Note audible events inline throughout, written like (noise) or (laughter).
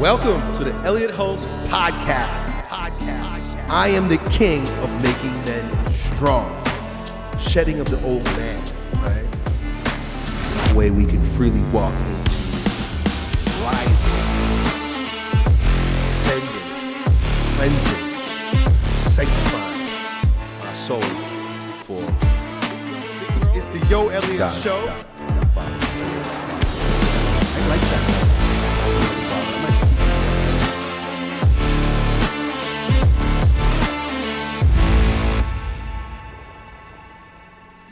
Welcome to the Elliott Hulse Podcast. Podcast. I am the king of making men strong, shedding of the old man, right? The way we can freely walk into rising, ascending, cleansing, sanctifying our souls for. It's, the Yo Elliott Got it, Show. got it. That's fine. I like that.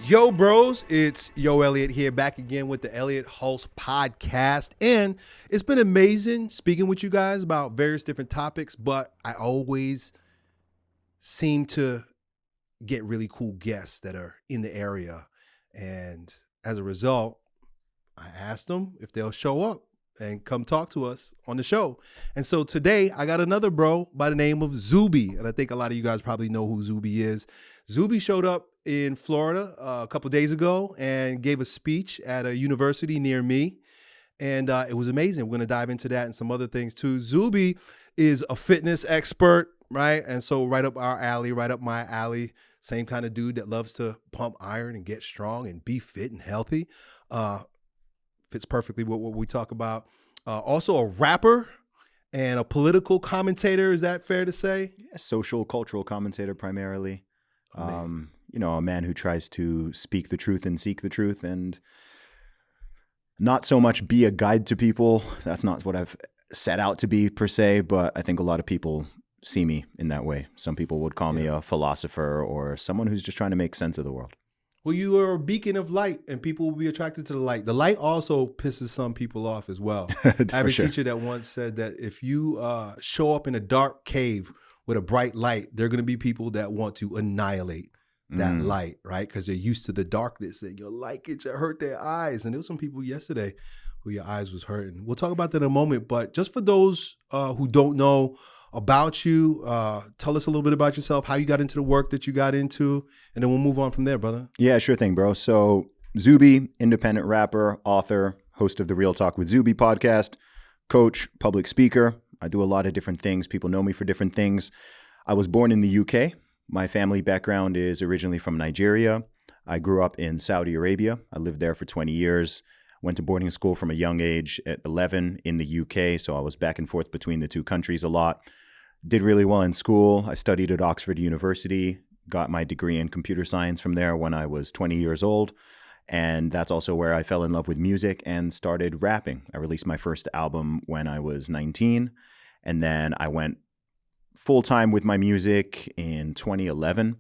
Yo, bros, it's Yo Elliott here back again with the Elliott Hulse podcast. And it's been amazing speaking with you guys about various different topics, but I always seem to get really cool guests that are in the area. And as a result, I asked them if they'll show up and come talk to us on the show. And so today I got another bro by the name of Zuby. And I think a lot of you guys probably know who Zuby is. Zuby showed up in Florida uh, a couple days ago and gave a speech at a university near me. And uh, it was amazing. We're going to dive into that and some other things too. Zuby is a fitness expert, right? And so right up our alley, right up my alley. Same kind of dude that loves to pump iron and get strong and be fit and healthy. Uh, fits perfectly with what we talk about. Uh, also, a rapper and a political commentator. Is that fair to say? A social, cultural commentator primarily. Amazing. Um, you know, a man who tries to speak the truth and seek the truth and not so much be a guide to people. That's not what I've set out to be per se, but I think a lot of people see me in that way. Some people would call me a philosopher or someone who's just trying to make sense of the world. Well, you are a beacon of light, and people will be attracted to the light. The light also pisses some people off as well. (laughs) I have a sure. teacher that once said that if you uh, show up in a dark cave with a bright light, there are going to be people that want to annihilate that Mm. light, right? Because they're used to the darkness and your light can just hurt their eyes. And there was some people yesterday who your eyes was hurting. We'll talk about that in a moment. But just for those uh, who don't know about you, uh, tell us a little bit about yourself, how you got into the work that you got into, and then we'll move on from there, brother. Yeah, sure thing, bro. So, Zuby, independent rapper, author, host of the Real Talk with Zuby podcast, coach, public speaker. I do a lot of different things. People know me for different things. I was born in the UK. My family background is originally from Nigeria. I grew up in Saudi Arabia. I lived there for 20 years. Went to boarding school from a young age at 11 in the UK. So I was back and forth between the two countries a lot. Did really well in school. I studied at Oxford University, got my degree in computer science from there when I was 20 years old. And that's also where I fell in love with music and started rapping. I released my first album when I was 19. And then I went full time with my music in 2011.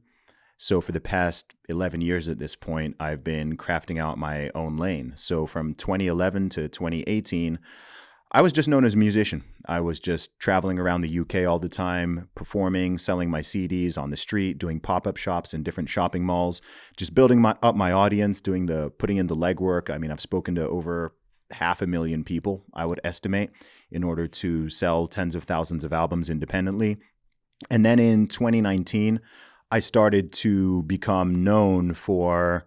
So for the past 11 years at this point, I've been crafting out my own lane. So from 2011 to 2018, I was just known as a musician. I was just traveling around the UK all the time, performing, selling my CDs on the street, doing pop-up shops in different shopping malls, just building my, up my audience, doing the putting in the legwork. I mean, I've spoken to over half a million people, I would estimate, in order to sell tens of thousands of albums independently. And then in 2019, I started to become known for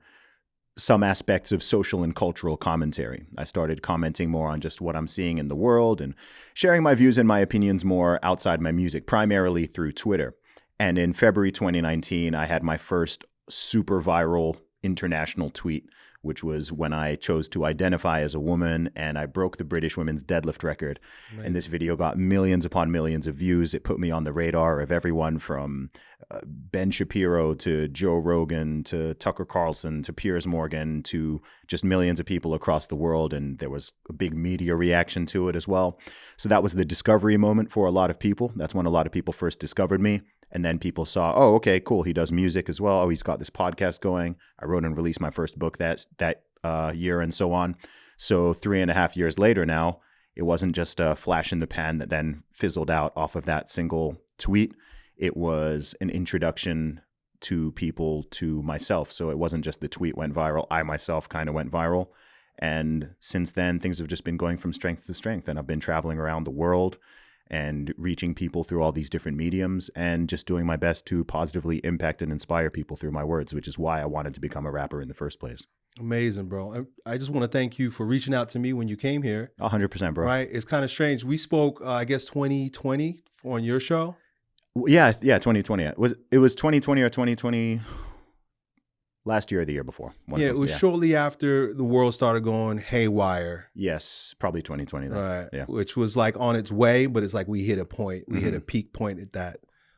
some aspects of social and cultural commentary. I started commenting more on just what I'm seeing in the world and sharing my views and my opinions more outside my music, primarily through Twitter. And in February 2019, I had my first super viral international tweet, which was when I chose to identify as a woman and I broke the British women's deadlift record. And this video got millions upon millions of views. It put me on the radar of everyone from uh, Ben Shapiro to Joe Rogan to Tucker Carlson to Piers Morgan to just millions of people across the world. And there was a big media reaction to it as well. So that was the discovery moment for a lot of people. That's when a lot of people first discovered me. And then people saw, oh, okay, cool. He does music as well. Oh, he's got this podcast going. I wrote and released my first book that that uh, year, and so on. So three and a half years later, now it wasn't just a flash in the pan that then fizzled out off of that single tweet. It was an introduction to people to myself. So it wasn't just the tweet went viral. I myself kind of went viral. And since then, things have just been going from strength to strength. And I've been traveling around the world and reaching people through all these different mediums and just doing my best to positively impact and inspire people through my words, which is why I wanted to become a rapper in the first place. Amazing, bro. I just want to thank you for reaching out to me when you came here. hundred percent, bro. Right? It's kind of strange. We spoke, uh, I guess, 2020 on your show. Yeah, yeah. Twenty twenty. It was it was twenty twenty or twenty twenty? Last year or the year before? Yeah, it was shortly after the world started going haywire. Yes, probably twenty twenty. Then. Right. Yeah. Which was like on its way, but it's like we hit a point. We hit a Mhm. peak point at that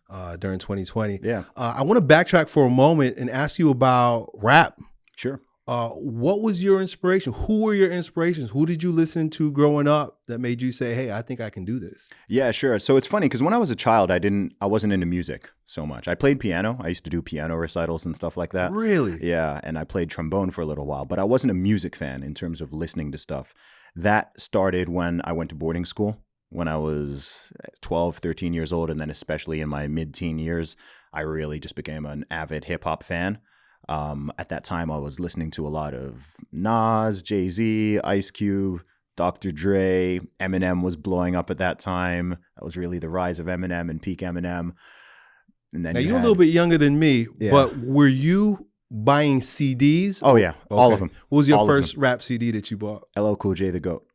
uh, during 2020. Yeah, Uh, I want to backtrack for a moment and ask you about rap. sure. Uh, what was your inspiration? Who were your inspirations? Who did you listen to growing up that made you say, "Hey, I think I can do this"? Yeah, sure. So it's funny because when I was a child, I didn't, I wasn't into music so much. I played piano. I used to do piano recitals and stuff like that. Really? Yeah, and I played trombone for a little while, but I wasn't a music fan in terms of listening to stuff. That started when I went to boarding school when I was 12, 13 years old, and then especially in my mid-teen years, I really just became an avid hip hop fan. Um, at that time, I was listening to a lot of Nas, Jay Z, Ice Cube, Dr. Dre. Eminem was blowing up at that time. That was really the rise of Eminem and peak Eminem. And then Now you you're a little bit younger than me, Yeah. but were you buying CDs? Oh yeah, all of them. What was your all first rap CD that you bought? LL Cool J, the goat.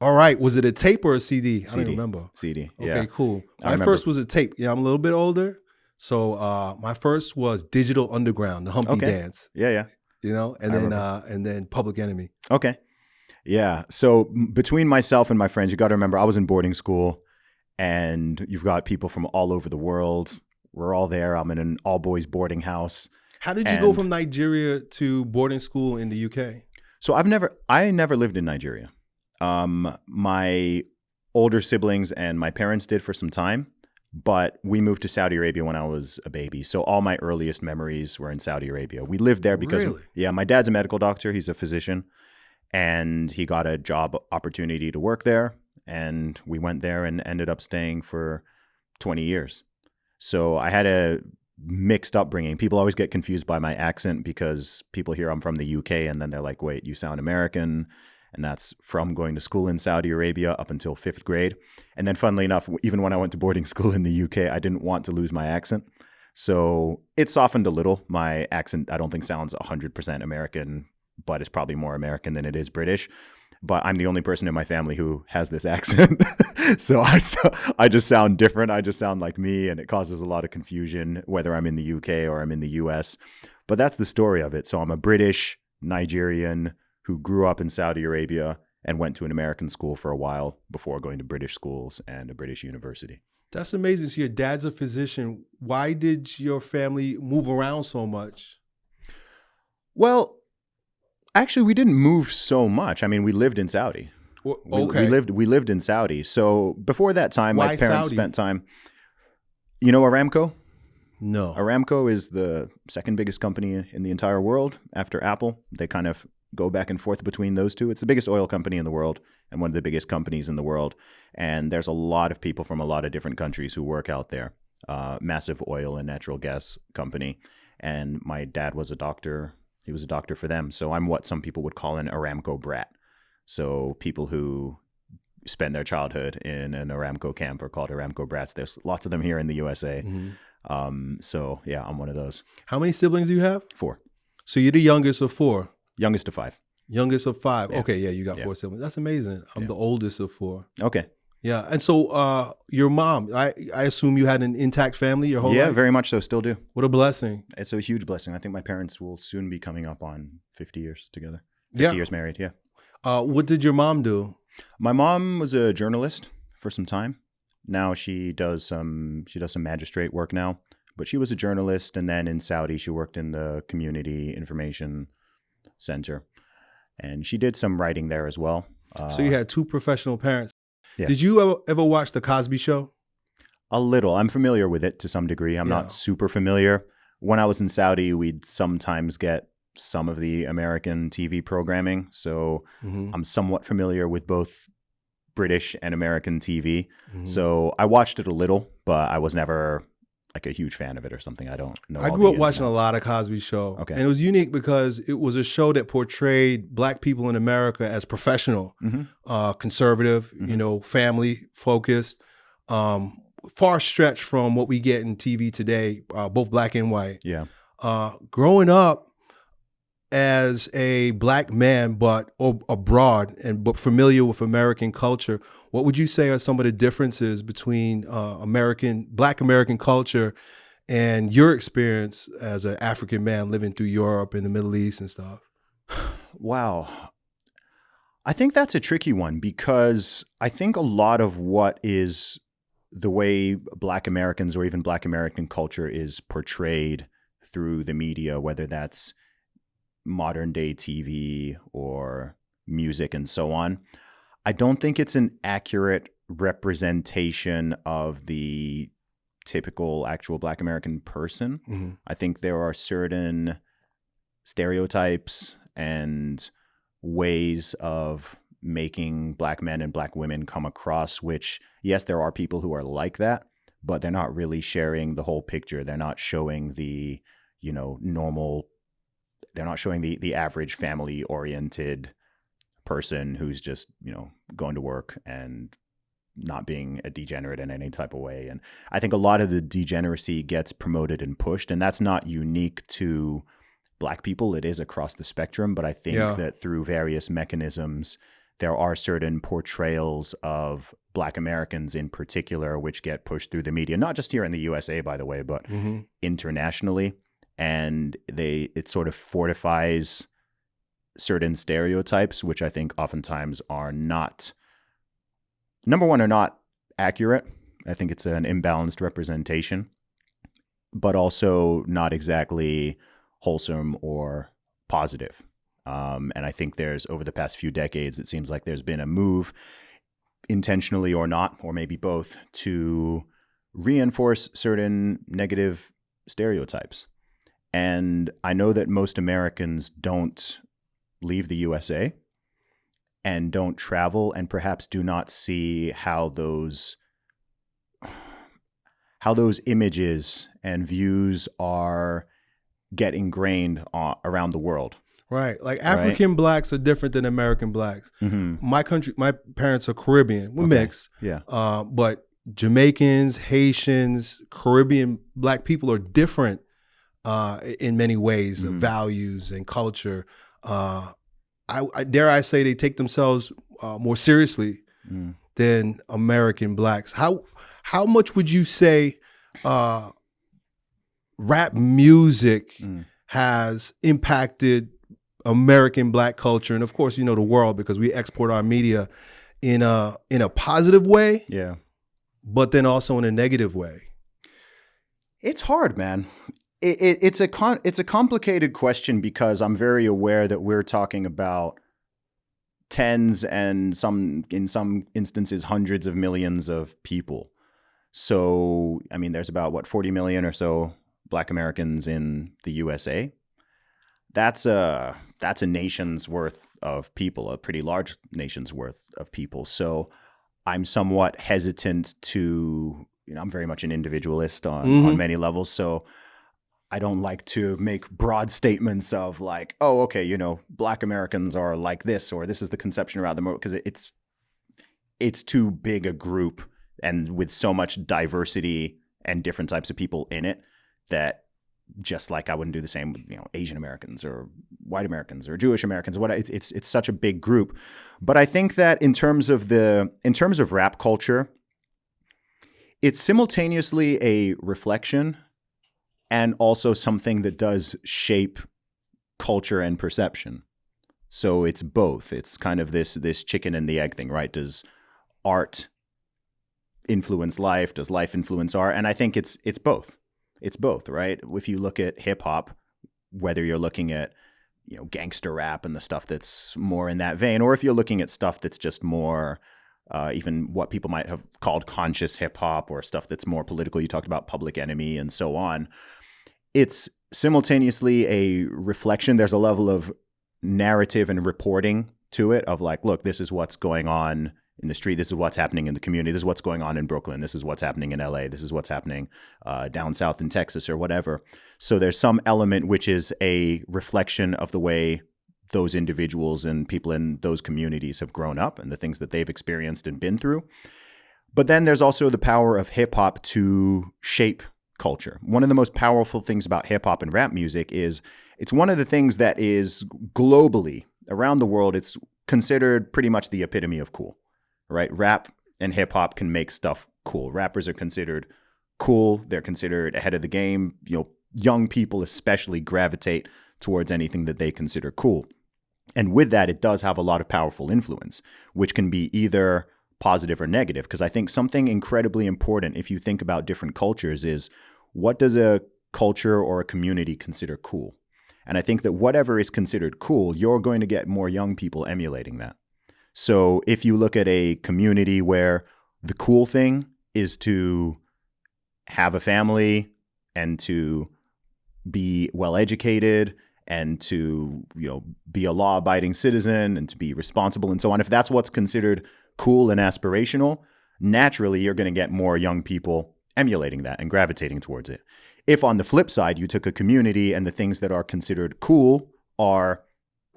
All right, was it a tape or a CD? I don't CD. remember. CD. Okay, Yeah. cool. I My remember. first was a tape. Yeah, I'm a little bit older. So uh, my first was Digital Underground, the Humpty Okay. Dance, Yeah, yeah. you know, and I then uh, and then Public Enemy. Okay. Yeah. So between myself and my friends, you got to remember I was in boarding school and you've got people from all over the world. We're all there. I'm in an all boys boarding house. How did you go from Nigeria to boarding school in the UK? So I've never I never lived in Nigeria. Um my older siblings and my parents did for some time, but we moved to Saudi Arabia when I was a baby. So all my earliest memories were in Saudi Arabia. We lived there because Really? yeah, my dad's a medical doctor, he's a physician, and he got a job opportunity to work there and we went there and ended up staying for 20 years. So I had a mixed upbringing. People always get confused by my accent because people hear I'm from the UK and then they're like, wait, you sound American. And that's from going to school in Saudi Arabia up until fifth grade. And then, funnily enough, even when I went to boarding (laughs) school in the UK, I didn't want to lose my accent. So it softened a little. My accent, I don't think, sounds 100% American, but it's probably more American than it is British. But I'm the only person in my family who has this (laughs) accent. so I, (laughs) I just sound different. I just sound like me, and it causes a lot of confusion whether I'm in the UK or I'm in the US. But that's the story of it. So I'm a British Nigerian who grew up in Saudi Arabia and went to an American school for a while before going to British schools and a British university. That's amazing. So your dad's a physician. Why did your family move around so much? Well, actually, we didn't move so much. I mean, we lived in Saudi. Or- We, okay. we lived we lived in Saudi. So before that time, my parents Saudi? spent time. You know Aramco? no. Aramco is the second biggest company in the entire world after Apple. They kind of go back and forth between those two. It's the biggest oil company in the world and one of the biggest companies in the world. And there's a lot of people from a lot of different countries who work out there. Uh, massive oil and natural gas company. And my dad was a doctor. He was a doctor for them. So I'm what some people would call an Aramco brat. So people who spend their childhood in an Aramco camp are called Aramco brats. There's lots of them here in the USA. Mhm. Um, so yeah, I'm one of those. How many siblings do you have? Four. So you're the youngest of four. Youngest of five. Youngest of five. Yeah. Okay, yeah, you got Yeah. four siblings. That's amazing. I'm Yeah. the oldest of four. Okay. Yeah, and so uh, your mom, I I assume you had an intact family your whole yeah, life. very much so. Still do. what a blessing. It's a huge blessing. I think my parents will soon be coming up on 50 years together. 50 Yeah. years married. Yeah. Uh, what did your mom do? My mom was a journalist for some time. Now she does some she does some magistrate work now, but she was a journalist and then in Saudi she worked in the community information center. And she did some writing there as well. Uh, so you had two professional parents. Yeah. Did you ever, ever watch the Cosby Show? A little. I'm familiar with it to some degree. I'm Yeah. not super familiar. When I was in Saudi, we'd sometimes get some of the American TV programming. So Mhm, I'm somewhat familiar with both British and American TV. mhm. So I watched it a little, but I was never like a huge fan of it or something. I don't know. I grew up watching a lot of Cosby Show. Okay. And it was unique because it was a show that portrayed black people in America as professional, Mhm. uh, conservative, you Mhm. know, family focused, um, far stretched from what we get in TV today, uh, both black and white. Yeah. Uh, growing up, as a black man, but abroad and but familiar with American culture, what would you say are some of the differences between uh, American Black American culture and your experience as an African man living through Europe and the Middle East and stuff? (sighs) Wow. I think that's a tricky one because I think a lot of what is the way Black Americans or even Black American culture is portrayed through the media, whether that's modern day TV or music and so on, I don't think it's an accurate representation of the typical actual Black American person. Mm-hmm. I think there are certain stereotypes and ways of making black men and black women come across which yes there are people who are like that but they're not really sharing the whole picture they're not showing the you know normal they're not showing the the average family oriented person who's just you know going to work and not being a degenerate in any type of way and i think a lot of the degeneracy gets promoted and pushed and that's not unique to black people it is across the spectrum but i think Yeah. that through various mechanisms there are certain portrayals of black americans in particular which get pushed through the media not just here in the usa by the way but Mm-hmm. internationally and they it sort of fortifies certain stereotypes which i think oftentimes are not number one are not accurate. I think it's an imbalanced representation but also not exactly wholesome or positive. Um, and i think there's over the past few decades it seems like there's been a move intentionally or not or maybe both to reinforce certain negative stereotypes. And I know that most Americans don't leave the USA and don't travel and perhaps do not see how those how those images and views are get ingrained uh, around the world. Right. Like African blacks are different than American blacks. Mm-hmm. My country, my parents are Caribbean. We're Okay. mixed. Yeah. Uh, but Jamaicans, Haitians, Caribbean black people are different uh, in many ways, of Mhm. values and culture. Uh, I, I dare I say they take themselves uh, more seriously Mm. than American blacks. How how much would you say uh, rap music Mm. has impacted American black culture and of course you know the world because we export our media in a in a positive way Yeah. but then also in a negative way. It's hard, man. It, it, it's a con- it's a complicated question because I'm very aware that we're talking about tens and some in some instances hundreds of millions of people. So, I mean, there's about what 40 million or so Black Americans in the USA. That's a that's a nation's worth of people, a pretty large nation's worth of people. So, I'm somewhat hesitant to you know I'm very much an individualist on on Mhm. many levels. So I don't like to make broad statements of like, oh, okay, you know, Black Americans are like this, or this is the conception around them, because it's it's too big a group and with so much diversity and different types of people in it that just like I wouldn't do the same with you know Asian Americans or white Americans or Jewish Americans. What it's it's it's such a big group, but I think that in terms of the in terms of rap culture, it's simultaneously a reflection and also something that does shape culture and perception. So it's both. It's kind of this this chicken and the egg thing, right? Does art influence life? Does life influence art? And I think it's it's both. It's both, right? If you look at hip hop, whether you're looking at you know gangster rap and the stuff that's more in that vein, or if you're looking at stuff that's just more uh, even what people might have called conscious hip hop or stuff that's more political. You talked about Public Enemy and so on. It's simultaneously a reflection. There's a level of narrative and reporting to it of like, look, this is what's going on in the street. This is what's happening in the community. This is what's going on in Brooklyn. This is what's happening in LA. This is what's happening uh, down south in Texas or whatever. So there's some element which is a reflection of the way those individuals and people in those communities have grown up and the things that they've experienced and been through. But then there's also the power of hip hop to shape culture. One of the most powerful things about hip hop and rap music is it's one of the things that is globally around the world. It's considered pretty much the epitome of cool, right? Rap and hip hop can make stuff cool. Rappers are considered cool. They're considered ahead of the game. You know, young people especially gravitate towards anything that they consider cool. And with that, it does have a lot of powerful influence, which can be either positive or negative. Because I think something incredibly important, if you think about different cultures, is what does a culture or a community consider cool? And I think that whatever is considered cool, you're going to get more young people emulating that. So if you look at a community where the cool thing is to have a family and to be well educated and to you know be a law abiding citizen and to be responsible and so on if that's what's considered cool and aspirational naturally you're going to get more young people emulating that and gravitating towards it if on the flip side you took a community and the things that are considered cool are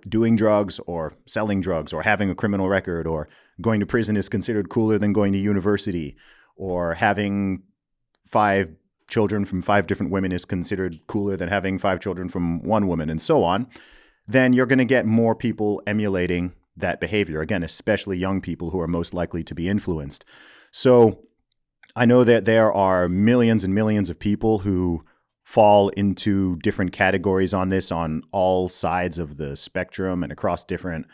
doing drugs or selling drugs or having a criminal record or going to prison is considered cooler than going to university or having five children from five different women is considered cooler than having five children from one woman and so on, then you're going to get more people emulating that behavior. Again, especially young people who are most likely to be influenced. So I know that there are millions and millions of people who fall into different categories on this on all sides of the spectrum and across different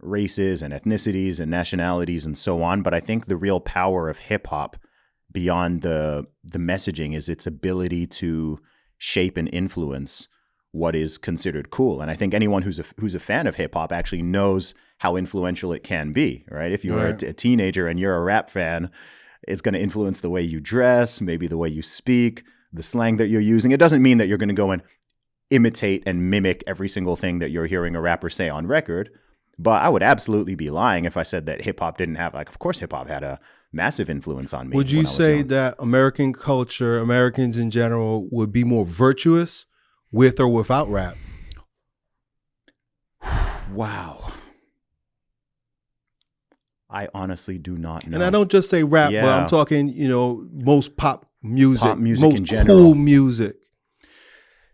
races and ethnicities and nationalities and so on. But I think the real power of hip hop beyond the the messaging is its ability to shape and influence what is considered cool. And I think anyone who's a who's a fan of hip hop actually knows how influential it can be, right? If you're right. a, a teenager and you're a rap fan, it's going to influence the way you dress, maybe the way you speak, the slang that you're using. It doesn't mean that you're going to go and imitate and mimic every single thing that you're hearing a rapper say on record. But I would absolutely be lying if I said that hip hop didn't have like of course hip hop had a massive influence on me. Would you say that American culture, Americans in general, would be more virtuous with or without rap? (sighs) wow. I honestly do not know. And I don't just say rap, yeah. but I'm talking, you know, most pop music, pop music most in general. cool music.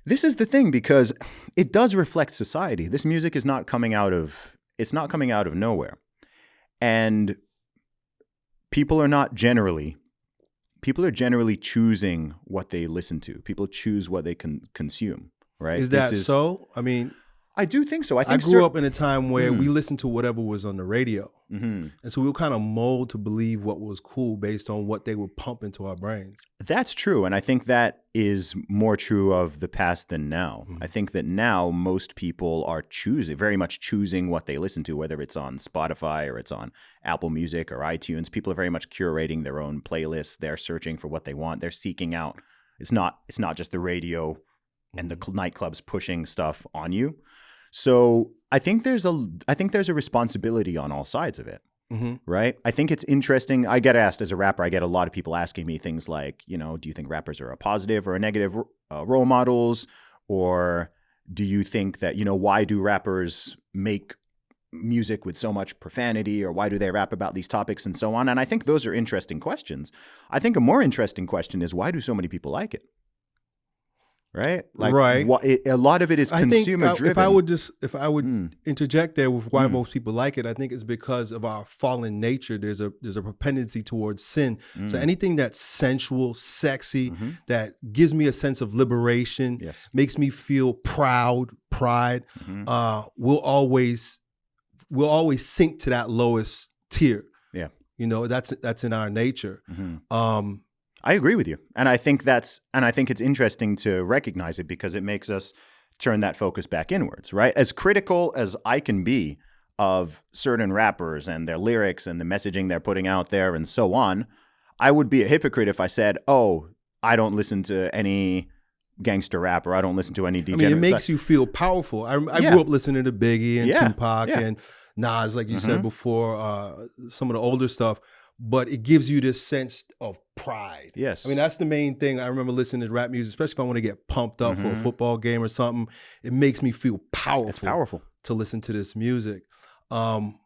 This is the thing because it does reflect society. This music is not coming out of it's not coming out of nowhere. And people are not generally people are generally choosing what they listen to. People choose what they can consume, right? Is that is, so? I mean, I do think so. I think I grew up in a time where mm. we listened to whatever was on the radio, mm-hmm. and so we were kind of molded to believe what was cool based on what they would pump into our brains. That's true, and I think that is more true of the past than now. Mm. I think that now most people are choosing, very much choosing what they listen to, whether it's on Spotify or it's on Apple Music or iTunes. People are very much curating their own playlists. They're searching for what they want. They're seeking out. It's not. It's not just the radio and the mm-hmm. nightclubs pushing stuff on you. So I think there's a I think there's a responsibility on all sides of it. Mm-hmm. Right. I think it's interesting. I get asked as a rapper, I get a lot of people asking me things like, you know, do you think rappers are a positive or a negative uh, role models? Or do you think that, you know, why do rappers make music with so much profanity or why do they rap about these topics and so on? And I think those are interesting questions. I think a more interesting question is why do so many people like it? Right? Like, right. Wh- it, a lot of it is I consumer think, driven. If I would just, if I would mm. interject there with why mm. most people like it, I think it's because of our fallen nature. There's a there's a propensity towards sin. Mm. So anything that's sensual, sexy, mm-hmm. that gives me a sense of liberation, yes. makes me feel proud, pride, mm-hmm. uh, will always will always sink to that lowest tier. Yeah. You know, that's that's in our nature. Mm-hmm. Um, I agree with you. And I think that's and I think it's interesting to recognize it because it makes us turn that focus back inwards, right? As critical as I can be of certain rappers and their lyrics and the messaging they're putting out there and so on, I would be a hypocrite if I said, "Oh, I don't listen to any gangster rap or I don't listen to any DJ." I mean, it makes stuff. you feel powerful. I, I yeah. grew up listening to Biggie and yeah. Tupac yeah. and Nas, like you mm-hmm. said before, uh, some of the older stuff but it gives you this sense of pride. Yes. I mean, that's the main thing. I remember listening to rap music, especially if I want to get pumped up mm-hmm. for a mm-hmm. football game or something. It makes me feel powerful. It's powerful to listen to this music. Um,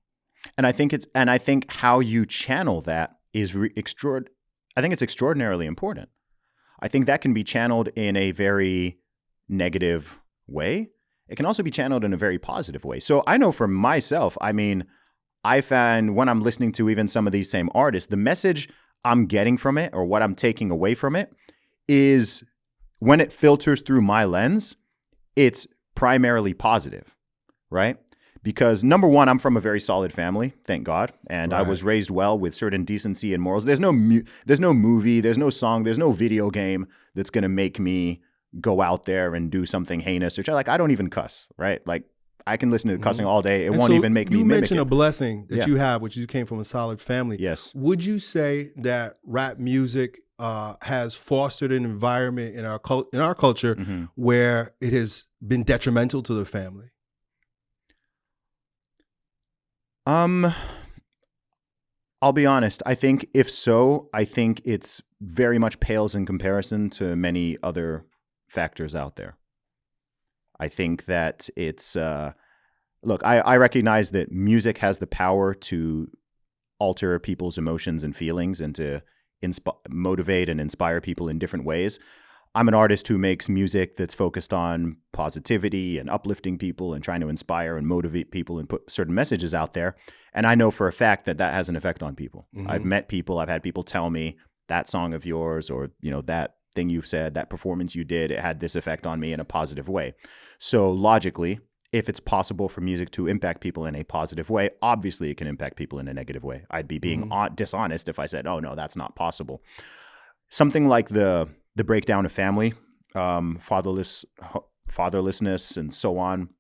and I think it's and I think how you channel that is re- extraord. I think it's extraordinarily important. I think that can be channeled in a very negative way, it can also be channeled in a very positive way. So I know for myself, I mean, I find when I'm listening to even some of these same artists, the message I'm getting from it or what I'm taking away from it is when it filters through my lens, it's primarily positive, right? Because number one, I'm from a very solid family, thank God, and I was raised well with certain decency and morals. There's no mu- there's no movie, there's no song, there's no video game that's gonna make me go out there and do something heinous or like I don't even cuss, right? Like I can listen to cussing all day, it. And won't so even make me You mentioned a blessing that Yeah. you have, which you came from a solid family. yes. Would you say that rap music uh, has fostered an environment in our cul- in our culture Mhm. where it has been detrimental to the family? Um, I'll be honest. I think if so, I think it's very much pales in comparison to many other factors out there. I think that it's uh, look. I, I recognize that music has the power to alter people's emotions and feelings and to insp- motivate and inspire people in different ways. I'm an artist who makes music that's focused on positivity and uplifting people and trying to inspire and motivate people and put certain messages out there. And I know for a fact that that has an effect on people. I've met people, I've had people tell me that song of yours or, you know, that thing you said, that performance you did, it had this effect on me in a positive way. So logically, if it's possible for music to impact people in a positive way, obviously it can impact people in a negative way. I'd be being Mhm. hon- dishonest if I said, "Oh no, that's not possible." Something like the the breakdown of family, um, fatherless fatherlessness, and so on,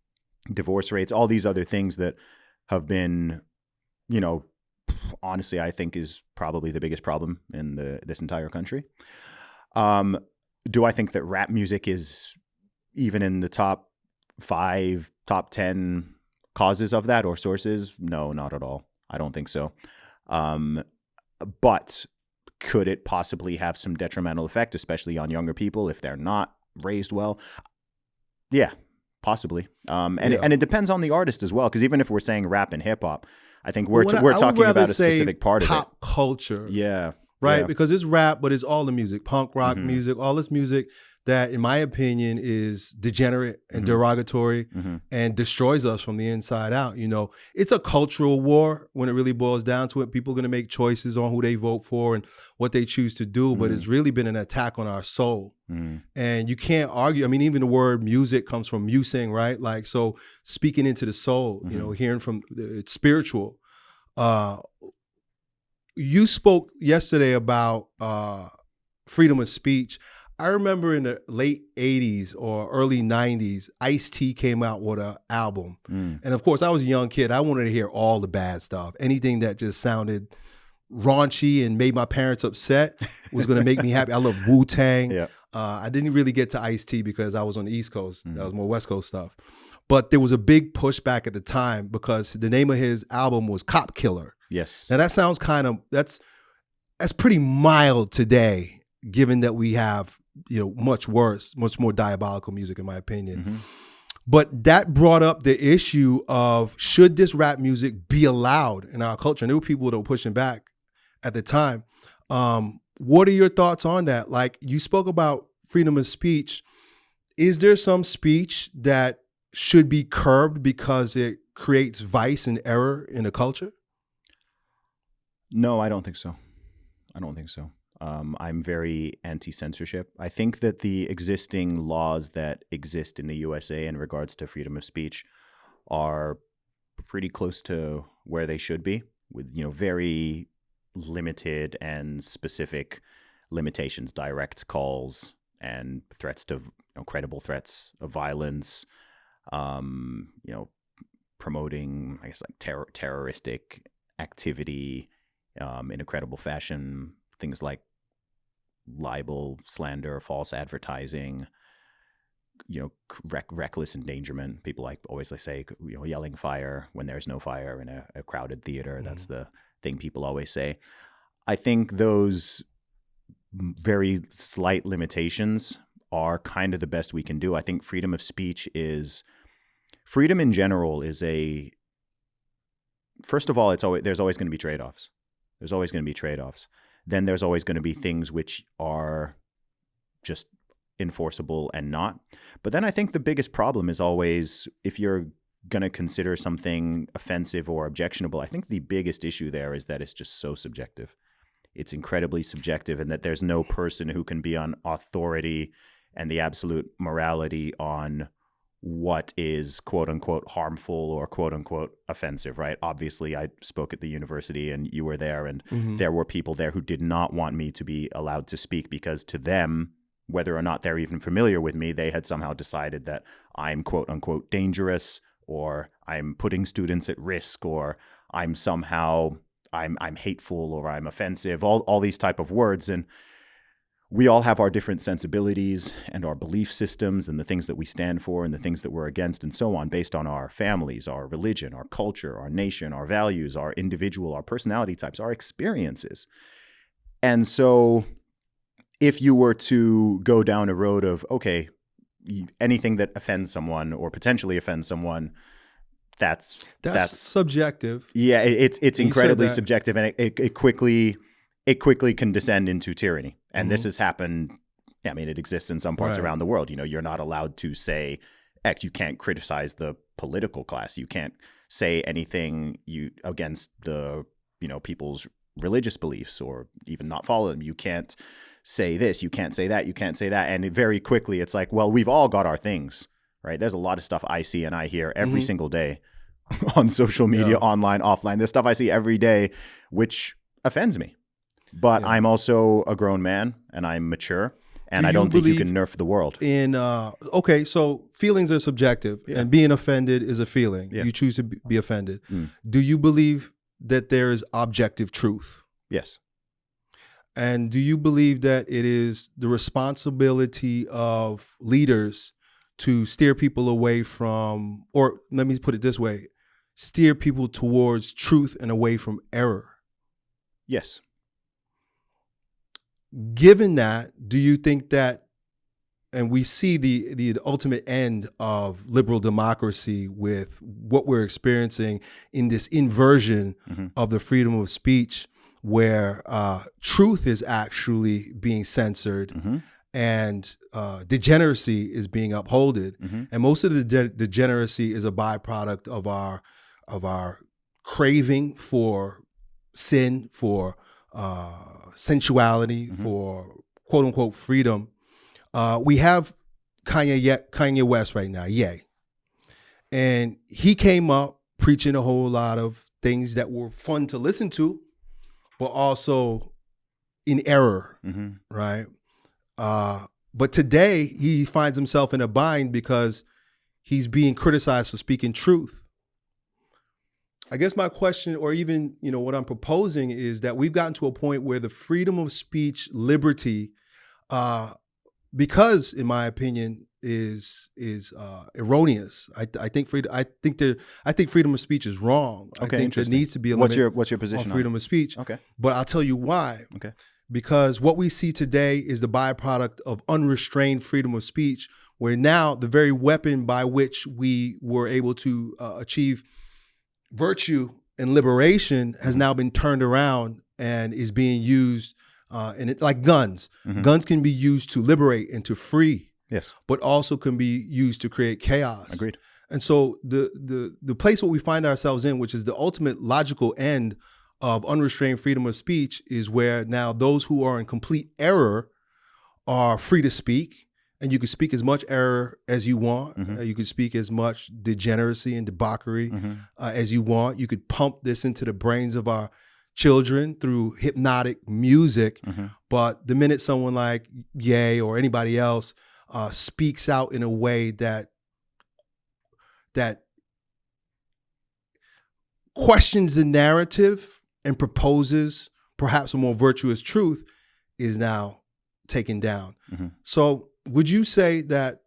divorce rates, all these other things that have been, you know, honestly, I think is probably the biggest problem in the this entire country. Um, do I think that rap music is even in the top five, top 10 causes of that or sources? No, not at all. I don't think so. Um, but could it possibly have some detrimental effect, especially on younger people if they're not raised well? Yeah, possibly. Um, and, Yeah. and it depends on the artist as well, because even if we're saying rap and hip hop, I think we're, I- we're I talking about a specific part of it. pop culture. Yeah. Right? Yeah. Because it's rap, but it's all the music, punk rock Mhm. music, all this music that, in my opinion, is degenerate and Mhm. derogatory hmm and destroys us from the inside out. You know, it's a cultural war when it really boils down to it. People are going to make choices on who they vote for and what they choose to do, but it's really been an attack on our soul. hmm And you can't argue. I mean, even the word music comes from musing, right? Like, so speaking into the soul, you know, hearing from it's spiritual. Uh, you spoke yesterday about uh, freedom of speech. I remember in the late 80s or early 90s, Ice T came out with an album. Mm. And of course, I was a young kid. I wanted to hear all the bad stuff. Anything that just sounded raunchy and made my parents upset was going to make me (laughs) happy. I love Wu Tang. Yeah. Uh, I didn't really get to Ice T because I was on the East Coast. Mhm. That was more West Coast stuff. But there was a big pushback at the time because the name of his album was Cop Killer. Yes. Now that sounds kind of that's that's pretty mild today, given that we have you know much worse, much more diabolical music, in my opinion. Mhm. But that brought up the issue of should this rap music be allowed in our culture? And there were people that were pushing back at the time. Um, what are your thoughts on that? Like you spoke about freedom of speech. Is there some speech that should be curbed because it creates vice and error in a culture? No, I don't think so. I don't think so. Um, I'm very anti censorship. I think that the existing laws that exist in the USA in regards to freedom of speech are pretty close to where they should be, with you know very limited and specific limitations, direct calls and threats to you know, credible threats of violence. Um, you know, promoting I guess like terror terroristic activity um, in a credible fashion. Things like libel, slander, false advertising, you know, rec- reckless endangerment. People like always like say, you know, yelling fire when there's no fire in a, a crowded theater. That's the thing people always say. I think those very slight limitations are kind of the best we can do. I think freedom of speech is freedom in general is a first of all, it's always there's always going to be trade offs. There's always going to be trade offs. Then there's always going to be things which are just enforceable and not. But then I think the biggest problem is always if you're going to consider something offensive or objectionable, I think the biggest issue there is that it's just so subjective. It's incredibly subjective, and that there's no person who can be on authority and the absolute morality on what is quote unquote harmful or quote unquote offensive, right? Obviously, I spoke at the university and you were there, and Mhm. there were people there who did not want me to be allowed to speak because to them, whether or not they're even familiar with me, they had somehow decided that I'm quote unquote dangerous or I'm putting students at risk or I'm somehow I'm I'm hateful or I'm offensive, all all these type of words and we all have our different sensibilities and our belief systems and the things that we stand for and the things that we're against and so on based on our families, our religion, our culture, our nation, our values, our individual, our personality types, our experiences. And so if you were to go down a road of okay, anything that offends someone or potentially offends someone that's That's, that's subjective. yeah, it- it's it's incredibly subjective, and it, it, it quickly it quickly can descend into tyranny. And this Mhm. has happened. I mean, it exists in some parts Right. around the world. You know, you're not allowed to say X. You can't criticize the political class. You can't say anything you against the you know people's religious beliefs or even not follow them. You can't say this. You can't say that. You can't say that. And very quickly, it's like, well, we've all got our things, right? There's a lot of stuff I see and I hear every Mhm. single day (laughs) on social media, Yeah. online, offline. There's stuff I see every day which offends me. But Yeah. I'm also a grown man and I'm mature. And Do I don't think you can nerf the world. in uh okay so feelings are subjective Yeah. and being offended is a feeling Yeah. you choose to be be offended Mm. do you believe that there is objective truth Yes. and do you believe that it is the responsibility of leaders to steer people away from or let me put it this way steer people towards truth and away from error Yes. Given that, do you think that, and we see the the ultimate end of liberal democracy with what we're experiencing in this inversion Mhm. of the freedom of speech, where uh, truth is actually being censored hmm and uh, degeneracy is being upholded, hmm and most of the de- degeneracy is a byproduct of our of our craving for sin, for uh, sensuality, Mhm. for quote unquote freedom. Uh, we have Kanye Ye- Kanye West right now, Ye, and he came up preaching a whole lot of things that were fun to listen to, but also in error hmm right? Uh, but today he finds himself in a bind because he's being criticized for speaking truth. I guess my question, or even you know what I'm proposing, is that we've gotten to a point where the freedom of speech, liberty, uh, because in my opinion is is uh, erroneous. I, I think freedom. I think there. I think freedom of speech is wrong. I Okay, think there needs to be a What's your What's your position on freedom of speech. Okay. But I'll tell you why. Okay. Because what we see today is the byproduct of unrestrained freedom of speech, where now the very weapon by which we were able to uh, achieve virtue and liberation has now been turned around and is being used. Uh, and it, like guns, Mhm. guns can be used to liberate and to free, Yes. but also can be used to create chaos. Agreed. And so the the the place where we find ourselves in, which is the ultimate logical end of unrestrained freedom of speech, is where now those who are in complete error are free to speak, and you can speak as much error as you want. Mhm. Uh, you can speak as much degeneracy and debauchery hmm uh, as you want. You could pump this into the brains of our children through hypnotic music. hmm But the minute someone like Ye or anybody else uh, speaks out in a way that that questions the narrative and proposes perhaps a more virtuous truth, is now taken down. Mhm. So, would you say that,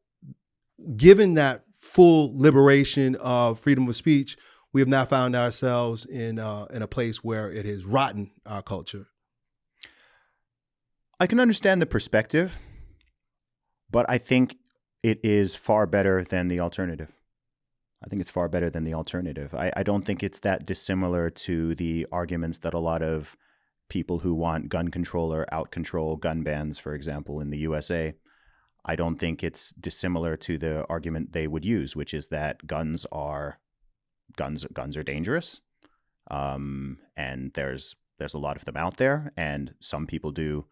given that full liberation of freedom of speech, we have now found ourselves in uh, in a place where it has rotten our culture? I can understand the perspective, but I think it is far better than the alternative. I think it's far better than the alternative. I, I don't think it's that dissimilar to the arguments that a lot of people who want gun control or out control gun bans, for example, in the USA. I don't think it's dissimilar to the argument they would use, which is that guns are guns guns are dangerous, um, and there's there's a lot of them out there, and some people do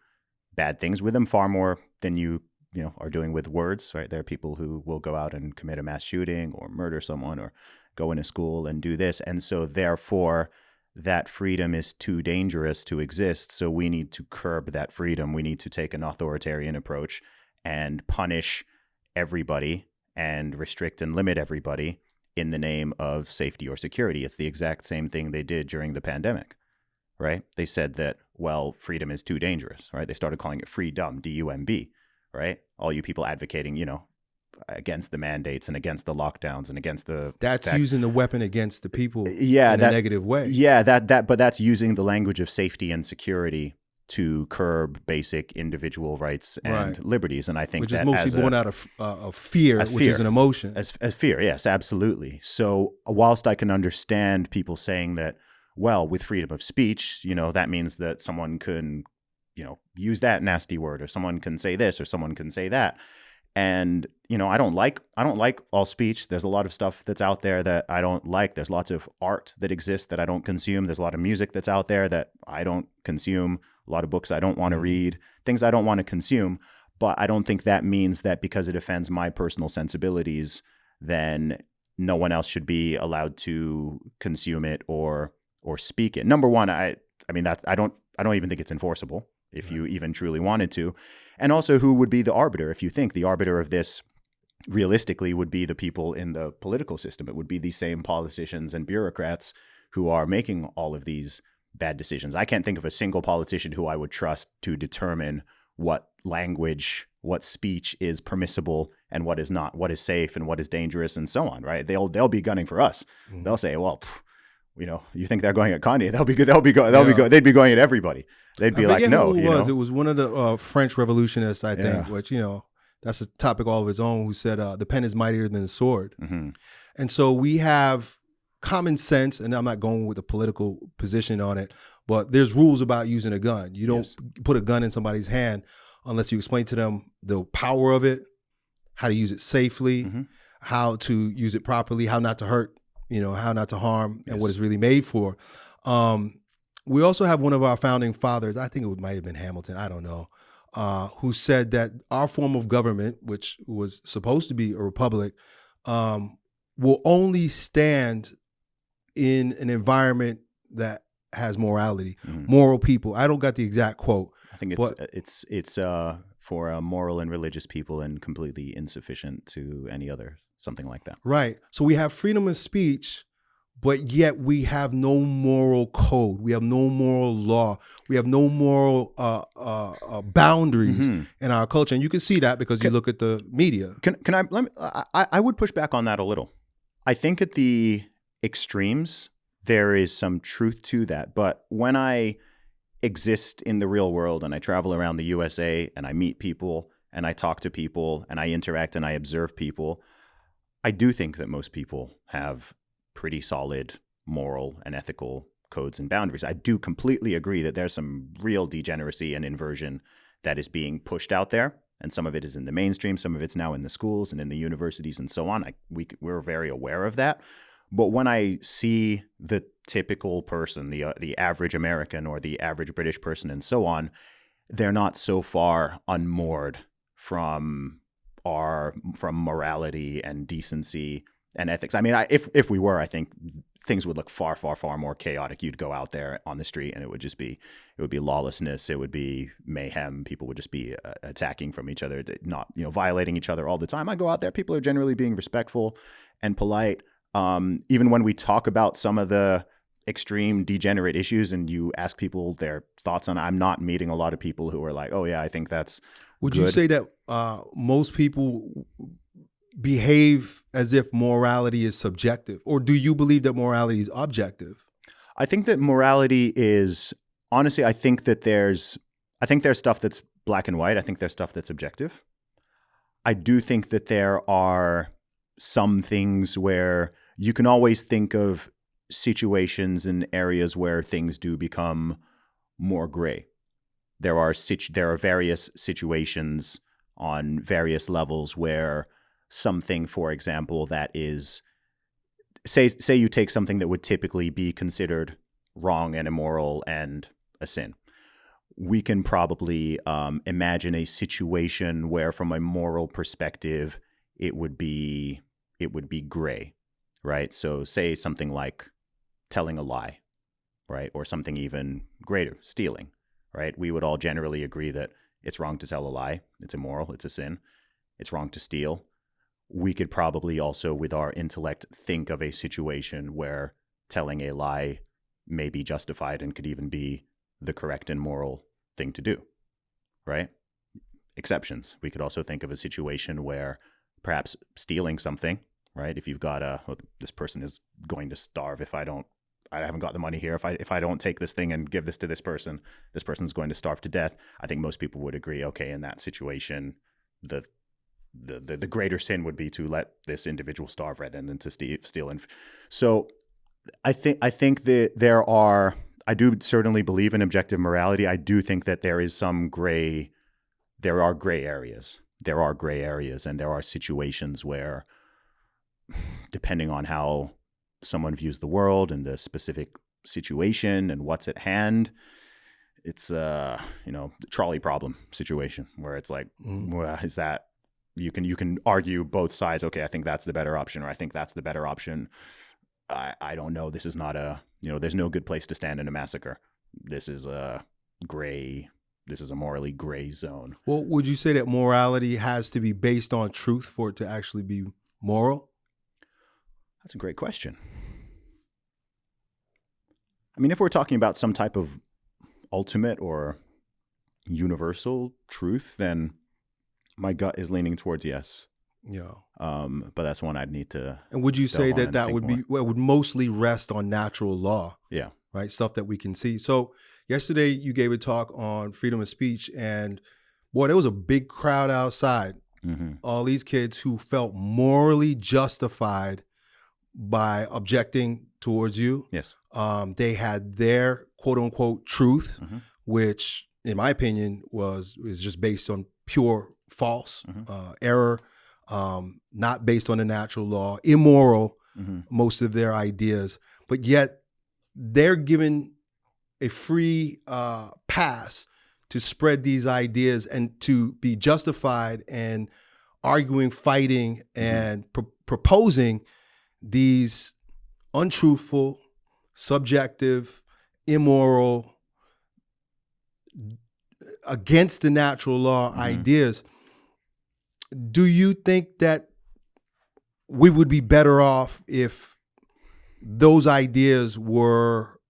bad things with them far more than you you know are doing with words. Right? There are people who will go out and commit a mass shooting or murder someone or go into school and do this, and so therefore that freedom is too dangerous to exist. So we need to curb that freedom. We need to take an authoritarian approach and punish everybody and restrict and limit everybody in the name of safety or security. It's the exact same thing they did during the pandemic, right? They said that, well, freedom is too dangerous, right? They started calling it freedom, D U M B, right? All you people advocating, you know, against the mandates and against the lockdowns and against the that's fact- using the weapon against the people yeah in that, a negative way. yeah that that but that's using the language of safety and security to curb basic individual rights and Right. liberties and i think which is mostly as a- born out of uh, of fear, As which is an emotion. as, as fear yes absolutely. So whilst i can understand people saying that well with freedom of speech you know that means that someone can you know use that nasty word or someone can say this or someone can say that. And you know i don't like i don't like all speech. There's a lot of stuff that's out there that i don't like. There's lots of art that exists that i don't consume. There's a lot of music that's out there that i don't consume a lot of books i don't want to mm-hmm. read things i don't want to consume but i don't think that means that because it offends my personal sensibilities then no one else should be allowed to consume it or or speak it. Number one i i mean that i don't i don't even think it's enforceable if you even truly wanted to. And also who would be the arbiter? If you think the arbiter of this realistically would be the people in the political system. It would be the same politicians and bureaucrats who are making all of these bad decisions i can't think of a single politician who i would trust to determine what language what speech is permissible and what is not what is safe and what is dangerous and so on right they'll they'll be gunning for us Mhm. they'll say well pff, you know you think they're going at kanye they'll be good they'll be go they'll be Yeah. go they'd be going at everybody they'd be like no it was. know It was one of the uh, French revolutionists, I think, Yeah. which you know that's a topic all of its own. Who said uh, the pen is mightier than the sword, hmm and so we have common sense. And I'm not going with a political position on it, but there's rules about using a gun. You don't Yes. put a gun in somebody's hand unless you explain to them the power of it, how to use it safely, Mhm. how to use it properly, how not to hurt, you know, how not to harm, and what it's really made for. Um, we also have one of our founding fathers, I think it might have been Hamilton, I don't know, uh, who said that our form of government, which was supposed to be a republic, um, will only stand in an environment that has morality, Mhm. moral people. I don't got the exact quote. I think it's But- it's it's uh for uh, moral and religious people and completely insufficient to any other something like that. Right. So we have freedom of speech, but yet we have no moral code. We have no moral law. We have no moral uh, uh, uh, boundaries Mhm. in our culture, and you can see that because you look at the media. Can can I let me, I I would push back on that a little. I think at the extremes there is some truth to that, but when I exist in the real world and I travel around the USA and I meet people and I talk to people and I interact and I observe people, I do think that most people have pretty solid moral and ethical codes and boundaries. I do completely agree that there's some real degeneracy and inversion that is being pushed out there. And some of it is in the mainstream, some of it's now in the schools and in the universities and so on. I, we, we're very aware of that. But when I see the typical person, the uh, the average American or the average British person, and so on, they're not so far unmoored from our from morality and decency and ethics. I mean, I, if if we were, I think things would look far, far, far more chaotic. You'd go out there on the street, and it would just be it would be lawlessness. It would be mayhem. People would just be uh, attacking from each other, not you know violating each other all the time. I go out there. People are generally being respectful and polite. Um, even when we talk about some of the extreme degenerate issues and you ask people their thoughts on it, I'm not meeting a lot of people who are like, oh yeah, I think that's Would you say that uh, most people behave as if morality is subjective, or do you believe that morality is objective? I think that morality is honestly, I think that there's I think there's stuff that's black and white. I think there's stuff that's objective. I do think that there are some things where you can always think of situations and areas where things do become more gray. There are situ- there are various situations on various levels where something, for example, that is say say you take something that would typically be considered wrong and immoral and a sin. We can probably um, imagine a situation where, from a moral perspective, it would be it would be gray, right? So, say something like telling a lie, right, or something even greater, stealing, right? We would all generally agree that it's wrong to tell a lie, it's immoral, it's a sin, it's wrong to steal. We could probably also, with our intellect, think of a situation where telling a lie may be justified and could even be the correct and moral thing to do, right? Exceptions. We could also think of a situation where perhaps stealing something, right? If you've got a, this person is going to starve if I don't, I haven't got the money here. If I if I don't take this thing and give this to this person, this person's going to starve to death. I think most people would agree. Okay, in that situation, the the, the, the greater sin would be to let this individual starve rather than to steal. And so I think I think that there are. I do certainly believe in objective morality. I do think that there is some gray. There are gray areas. There are gray areas, and there are situations where, depending on how someone views the world and the specific situation and what's at hand, it's a you know trolley problem situation where it's like, mm. well, is that you can you can argue both sides. Okay, I think that's the better option, or I think that's the better option I, I don't know. This is not a, you know, there's no good place to stand in a massacre. This is a gray, this is a morally gray zone. Well, would you say that morality has to be based on truth for it to actually be moral? That's a great question. I mean, if we're talking about some type of ultimate or universal truth, then my gut is leaning towards yes. Yeah. Um, but that's one I'd need to. And would you say that that would more. be well, would mostly rest on natural law? Yeah. Right. Stuff that we can see. So yesterday you gave a talk on freedom of speech, and boy, there was a big crowd outside. Mm-hmm. All these kids who felt morally justified by objecting towards you. Yes. Um, they had their quote unquote truth, mm-hmm. which, in my opinion, was is just based on pure false mm-hmm. uh, error um, not based on the natural law, immoral, mm-hmm. most of their ideas, but yet they're given a free uh, pass to spread these ideas and to be justified and arguing, fighting, mm-hmm. and pr- proposing these untruthful, subjective, immoral, against the natural law mm-hmm. ideas do you think that we would be better off if those ideas were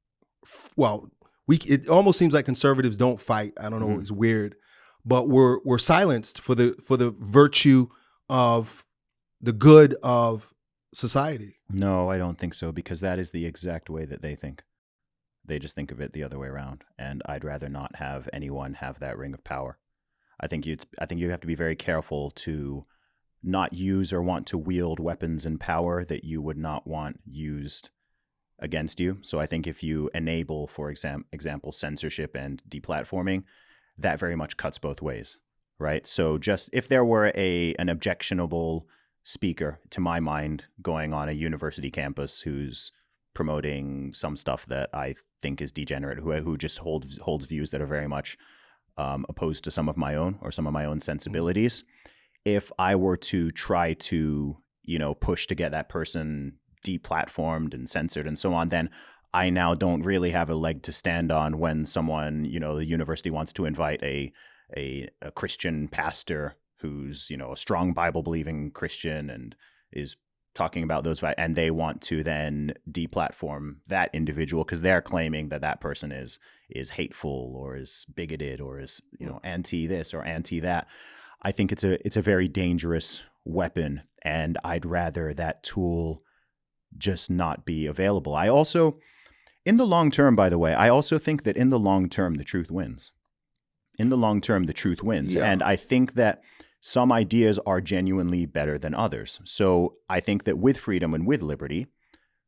well we it almost seems like conservatives don't fight i don't know mm-hmm. it's weird but we're we're silenced for the for the virtue of the good of society no i don't think so because that is the exact way that they think they just think of it the other way around and i'd rather not have anyone have that ring of power I think you I think you have to be very careful to not use or want to wield weapons and power that you would not want used against you. So I think if you enable, for exam- example, censorship and deplatforming, that very much cuts both ways, right? So just if there were a an objectionable speaker, to my mind, going on a university campus who's promoting some stuff that I think is degenerate, who who just holds holds views that are very much um, opposed to some of my own or some of my own sensibilities. If I were to try to, you know, push to get that person deplatformed and censored and so on, then I now don't really have a leg to stand on when someone, you know, the university wants to invite a a, a Christian pastor who's, you know, a strong Bible believing Christian and is talking about those and they want to then deplatform that individual because they're claiming that that person is is hateful or is bigoted or is you know anti this or anti that. I think it's a it's a very dangerous weapon and i'd rather that tool just not be available. I also in the long term by the way i also think that in the long term the truth wins. In the long term the truth wins. Yeah. and i think that some ideas are genuinely better than others. So I think that with freedom and with liberty,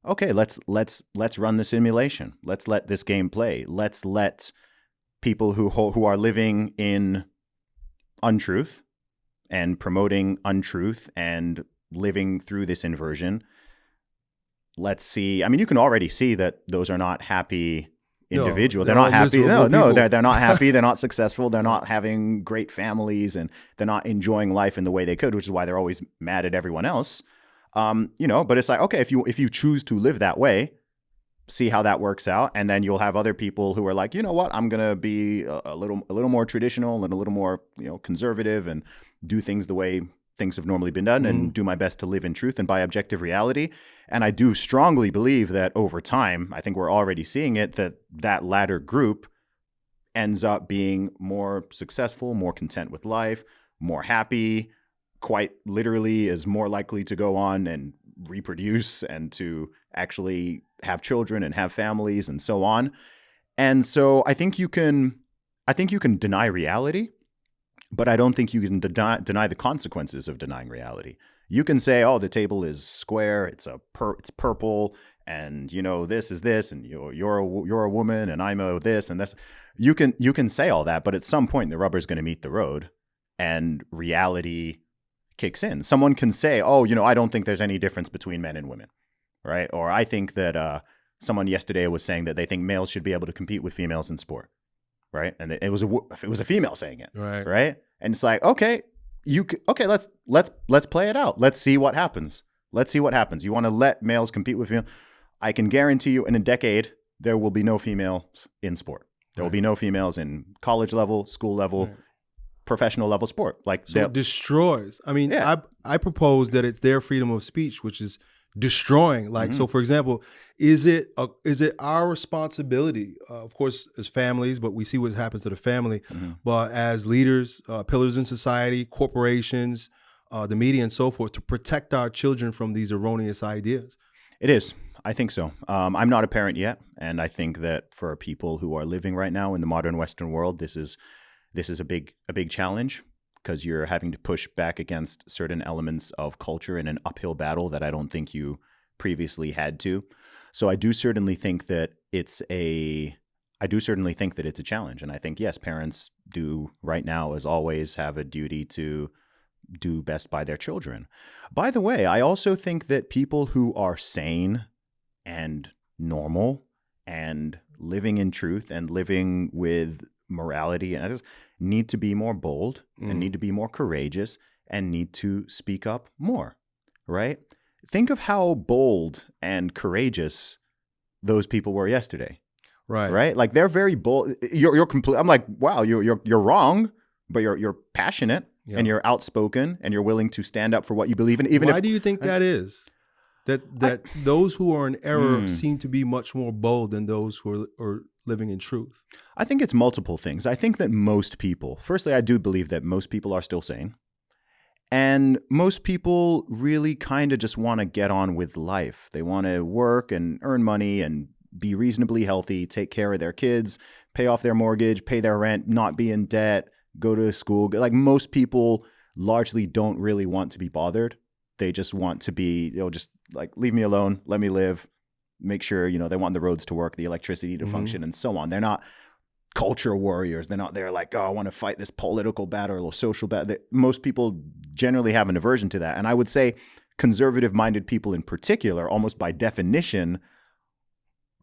okay, let's let's let's run the simulation. Let's let this game play. Let's let people who who are living in untruth and promoting untruth and living through this inversion. Let's see. I mean, you can already see that those are not happy No, they're they're, not happy. No, no, people. they're they're not (laughs) happy. They're not successful. They're not having great families, and they're not enjoying life in the way they could, which is why they're always mad at everyone else. Um, you know, but it's like okay, if you if you choose to live that way, see how that works out, and then you'll have other people who are like, you know what, I'm gonna be a, a little a little more traditional and a little more you know conservative and do things the way things have normally been done and mm-hmm. do my best to live in truth and by objective reality. And I do strongly believe that over time, I think we're already seeing it that that latter group ends up being more successful, more content with life, more happy, quite literally is more likely to go on and reproduce and to actually have children and have families and so on. And so I think you can I think you can deny reality, but I don't think you can deny, deny the consequences of denying reality. You can say, "Oh, the table is square. It's a it's purple, and you know this is this, and you're you're a, you're a woman, and I'm a this and this." You can you can say all that, but at some point the rubber's going to meet the road, and reality kicks in. Someone can say, "Oh, you know, I don't think there's any difference between men and women," right? Or I think that uh, someone yesterday was saying that they think males should be able to compete with females in sport, right? And it was a it was a female saying it, Right. right? And it's like, okay, you okay, let's let's let's play it out. Let's see what happens. Let's see what happens. You want to let males compete with you? I can guarantee you, in a decade, there will be no females in sport. There will be no females in college level, school level, Right. professional level sport. Like So it destroys. I mean, Yeah. I I propose that it's their freedom of speech, which is destroying. Like, Mm-hmm. so for example, is it a, is it our responsibility, uh, of course, as families, but we see what happens to the family, Mhm. but as leaders, uh, pillars in society, corporations, uh, the media, and so forth, to protect our children from these erroneous ideas. It is. I think so. Um, I'm not a parent yet, and I think that for people who are living right now in the modern Western world, this is this is a big a big challenge because you're having to push back against certain elements of culture in an uphill battle that I don't think you previously had to. So I do certainly think that it's a I do certainly think that it's a challenge, and I think yes, parents do right now, as always, have a duty to do best by their children. By the way, I also think that people who are sane and normal and living in truth and living with morality and need to be more bold Mm. and need to be more courageous and need to speak up more, right? Think of how bold and courageous those people were yesterday, Right. right? Like they're very bold. You're you're complete. I'm like, wow, you're you're you're wrong, but you're you're passionate Yeah. and you're outspoken and you're willing to stand up for what you believe in, even Why if do you think that is? That that those who are in error Hmm. seem to be much more bold than those who are, are living in truth. I think it's multiple things. I think that most people, firstly, I do believe that most people are still sane. And most people really kind of just want to get on with life. They want to work and earn money and be reasonably healthy, take care of their kids, pay off their mortgage, pay their rent, not be in debt, go to school. Like most people largely don't really want to be bothered. They just want to be, know, just like leave me alone, let me live, make sure, you know, they want the roads to work, the electricity to Mhm. function, and so on. They're not culture warriors. They're not there like, oh, I want to fight this political battle or social battle. Most people generally have an aversion to that. And I would say conservative minded people in particular, almost by definition,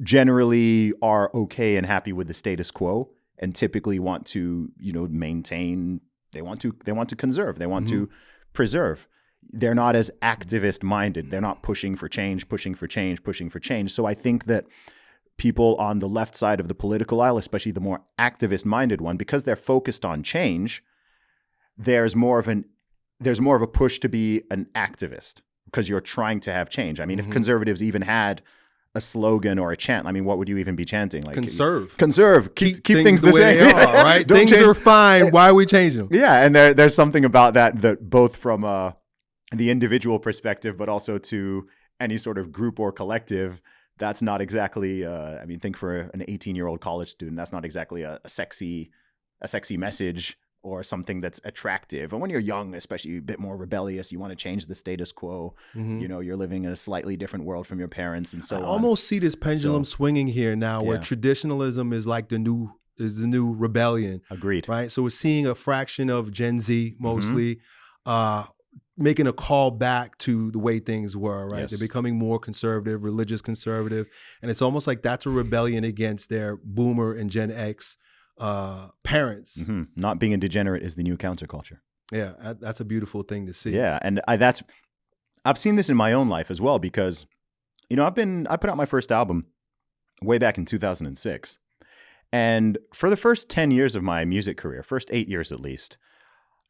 generally are okay and happy with the status quo and typically want to, you know, maintain they want to they want to conserve. They want to preserve. They're not as activist minded. They're not pushing for change, pushing for change, pushing for change. So I think that people on the left side of the political aisle, especially the more activist minded one, because they're focused on change, there's more of an there's more of a push to be an activist because you're trying to have change. I mean, if conservatives even had a slogan or a chant, I mean, what would you even be chanting? Like Conserve. conserve, keep keep, things, the, the, way same. they are, right? (laughs) Things change- are fine. Why are we changing them? yeah, and there there's something about that that both from uh, the individual perspective, but also to any sort of group or collective. That's not exactly. Uh, I mean, think for an 18 year old college student, that's not exactly a, a sexy, a sexy message or something that's attractive. And when you're young, especially a bit more rebellious, you want to change the status quo. Mhm. You know, you're living in a slightly different world from your parents, and so I on. almost see this pendulum swinging here now, where Yeah. traditionalism is like the new is the new rebellion, agreed. right? So we're seeing a fraction of Gen Z Mm-hmm. mostly uh, making a call back to the way things were, right? Yes. They're becoming more conservative, religious conservative. And it's almost like that's a rebellion against their boomer and Gen X uh, parents. hmm Not being a degenerate is the new counterculture. Yeah, that's a beautiful thing to see. Yeah, and I, that's I've seen this in my own life as well because you know I've been I put out my first album way back in 2006, and for the first 10 years of my music career, first eight years at least,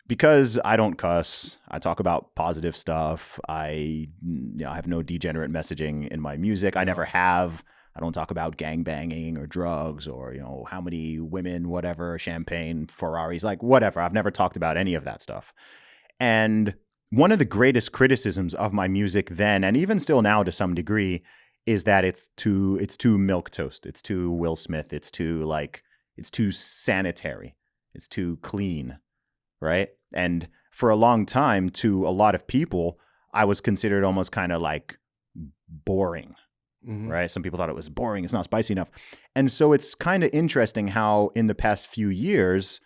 because I don't cuss, I talk about positive stuff. I you know I have no degenerate messaging in my music. I never have. I don't talk about gang banging or drugs or you know how many women, whatever, champagne, Ferraris, like whatever. I've never talked about any of that stuff. And one of the greatest criticisms of my music then, and even still now to some degree, is that it's too it's too milk toast. It's too Will Smith. It's too like it's too sanitary. It's too clean, right? And for a long time, to a lot of people, I was considered almost kind of like boring Mhm. right? Some people thought it was boring, it's not spicy enough. And so it's kind of interesting how in the past few years,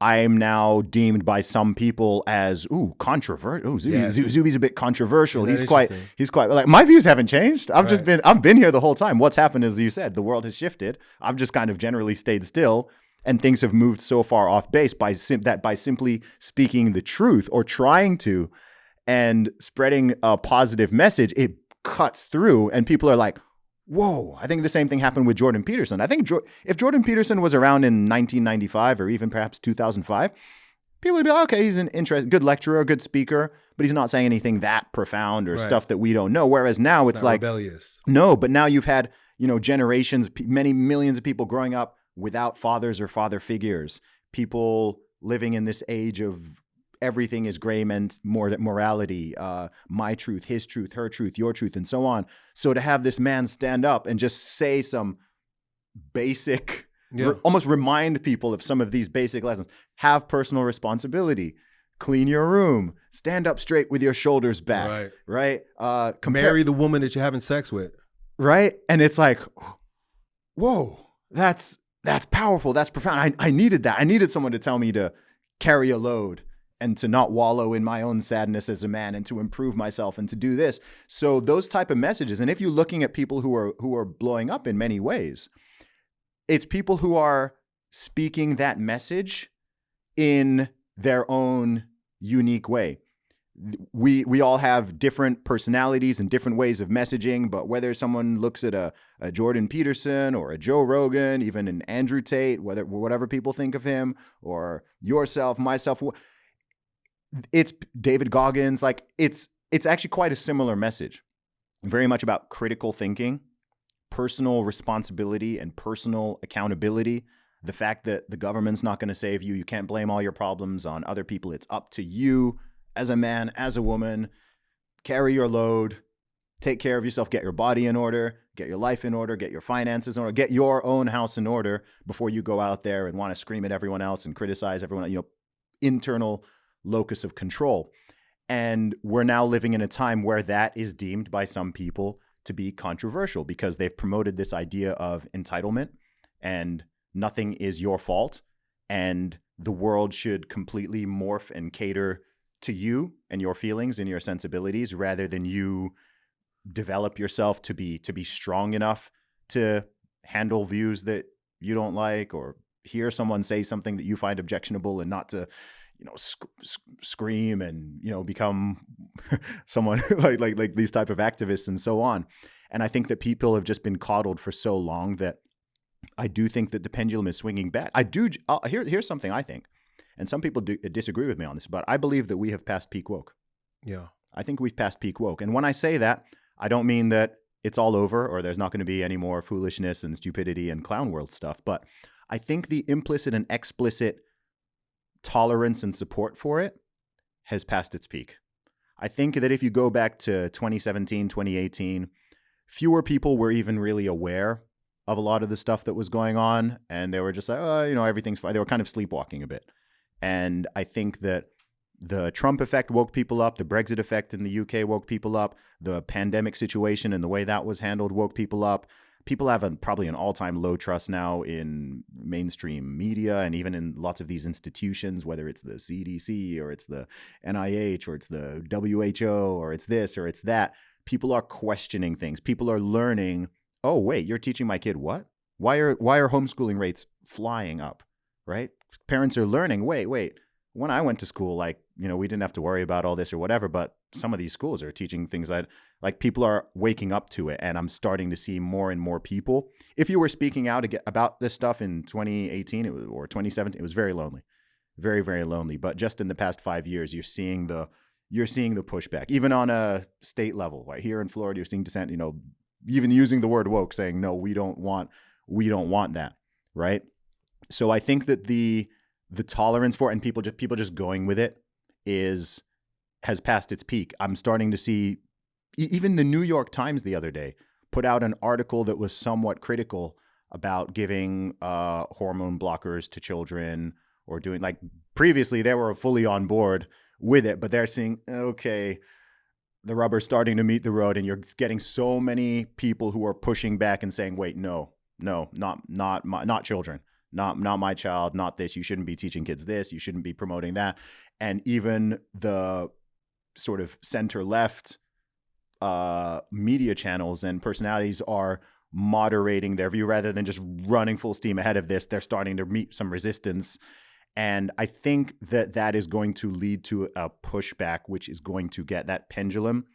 I'm now deemed by some people as ooh controversial. Ooh, Zuby, Yes. Zuby's a bit controversial. He's quite he's quite like my views haven't changed. I've just been I've been here the whole time. What's happened is you said the world has shifted. I've just kind of generally stayed still and things have moved so far off base by sim- that by simply speaking the truth or trying to and spreading a positive message, it cuts through and people are like, whoa. I think the same thing happened with Jordan Peterson. I think Jo- if Jordan Peterson was around in 1995 or even perhaps 2005, people would be like, okay, he's an interest, good lecturer, good speaker, but he's not saying anything that profound or Right. stuff that we don't know. Whereas now it's, not like, rebellious. no, but now you've had, you know, generations, many millions of people growing up without fathers or father figures, people living in this age of everything is gray meant more morality, uh, my truth, his truth, her truth, your truth, and so on. So to have this man stand up and just say some basic, Yeah. re- almost remind people of some of these basic lessons, have personal responsibility. Clean your room. Stand up straight with your shoulders back. Right. Right. Uh, Marry the woman that you're having sex with. right? And it's like, (gasps) whoa, that's that's powerful. That's profound. I, I needed that. I needed someone to tell me to carry a load and to not wallow in my own sadness as a man and to improve myself and to do this. So those type of messages. And if you're looking at people who are who are blowing up in many ways, it's people who are speaking that message in their own unique way we we all have different personalities and different ways of messaging, but whether someone looks at a, a Jordan Peterson or a Joe Rogan, even an Andrew Tate, whether whatever people think of him, or yourself, myself, it's David Goggins, like it's it's actually quite a similar message. Very much about critical thinking, personal responsibility and personal accountability. The fact that the government's not going to save you, you can't blame all your problems on other people. It's up to you as a man, as a woman, carry your load, take care of yourself, get your body in order, get your life in order, get your finances in order, get your own house in order before you go out there and want to scream at everyone else and criticize everyone, you know, internal locus of control. And we're now living in a time where that is deemed by some people to be controversial because they've promoted this idea of entitlement and nothing is your fault and the world should completely morph and cater to you and your feelings and your sensibilities rather than you develop yourself to be to be strong enough to handle views that you don't like or hear someone say something that you find objectionable and not to you know sc- sc- scream and you know become (laughs) someone (laughs) like like like these type of activists and so on. And i think that people have just been coddled for so long that i do think that the pendulum is swinging back. I do uh, here, here's something i think and some people do, disagree with me on this but i believe that we have passed peak woke Yeah. I think we've passed peak woke. And when I say that, I don't mean that it's all over or there's not going to be any more foolishness and stupidity and clown world stuff. But I think the implicit and explicit tolerance and support for it has passed its peak. I think that if you go back to 2017, 2018, fewer people were even really aware of a lot of the stuff that was going on. And they were just like, oh, you know, everything's fine. They were kind of sleepwalking a bit. And I think that the Trump effect woke people up. The Brexit effect in the UK woke people up. The pandemic situation and the way that was handled woke people up. People have a, probably an all time low trust now in mainstream media and even in lots of these institutions, whether it's the CDC or it's the NIH or it's the WHO or it's this or it's that, people are questioning things. People are learning, oh, wait, you're teaching my kid what? Why are why are homeschooling rates flying up? Right? Parents are learning, wait, wait. When I went to school, like, you know, we didn't have to worry about all this or whatever, but some of these schools are teaching things that like people are waking up to it and i'm starting to see more and more people if you were speaking out about this stuff in 2018 or 2017 it was very lonely very very lonely but just in the past five years you're seeing the you're seeing the pushback even on a state level right here in florida you're seeing dissent you know even using the word woke saying no we don't want we don't want that right so i think that the the tolerance for it and people just people just going with it is has passed its peak. I'm starting to see even the New York Times the other day put out an article that was somewhat critical about giving uh, hormone blockers to children or doing like previously they were fully on board with it, but they're saying, okay, the rubber's starting to meet the road, and you're getting so many people who are pushing back and saying, wait, no, no, not not my, not children. Not not my child, not this. You shouldn't be teaching kids this. You shouldn't be promoting that. And even the sort of center left uh, media channels and personalities are moderating their view rather than just running full steam ahead of this. They're starting to meet some resistance. And I think that that is going to lead to a pushback, which is going to get that pendulum.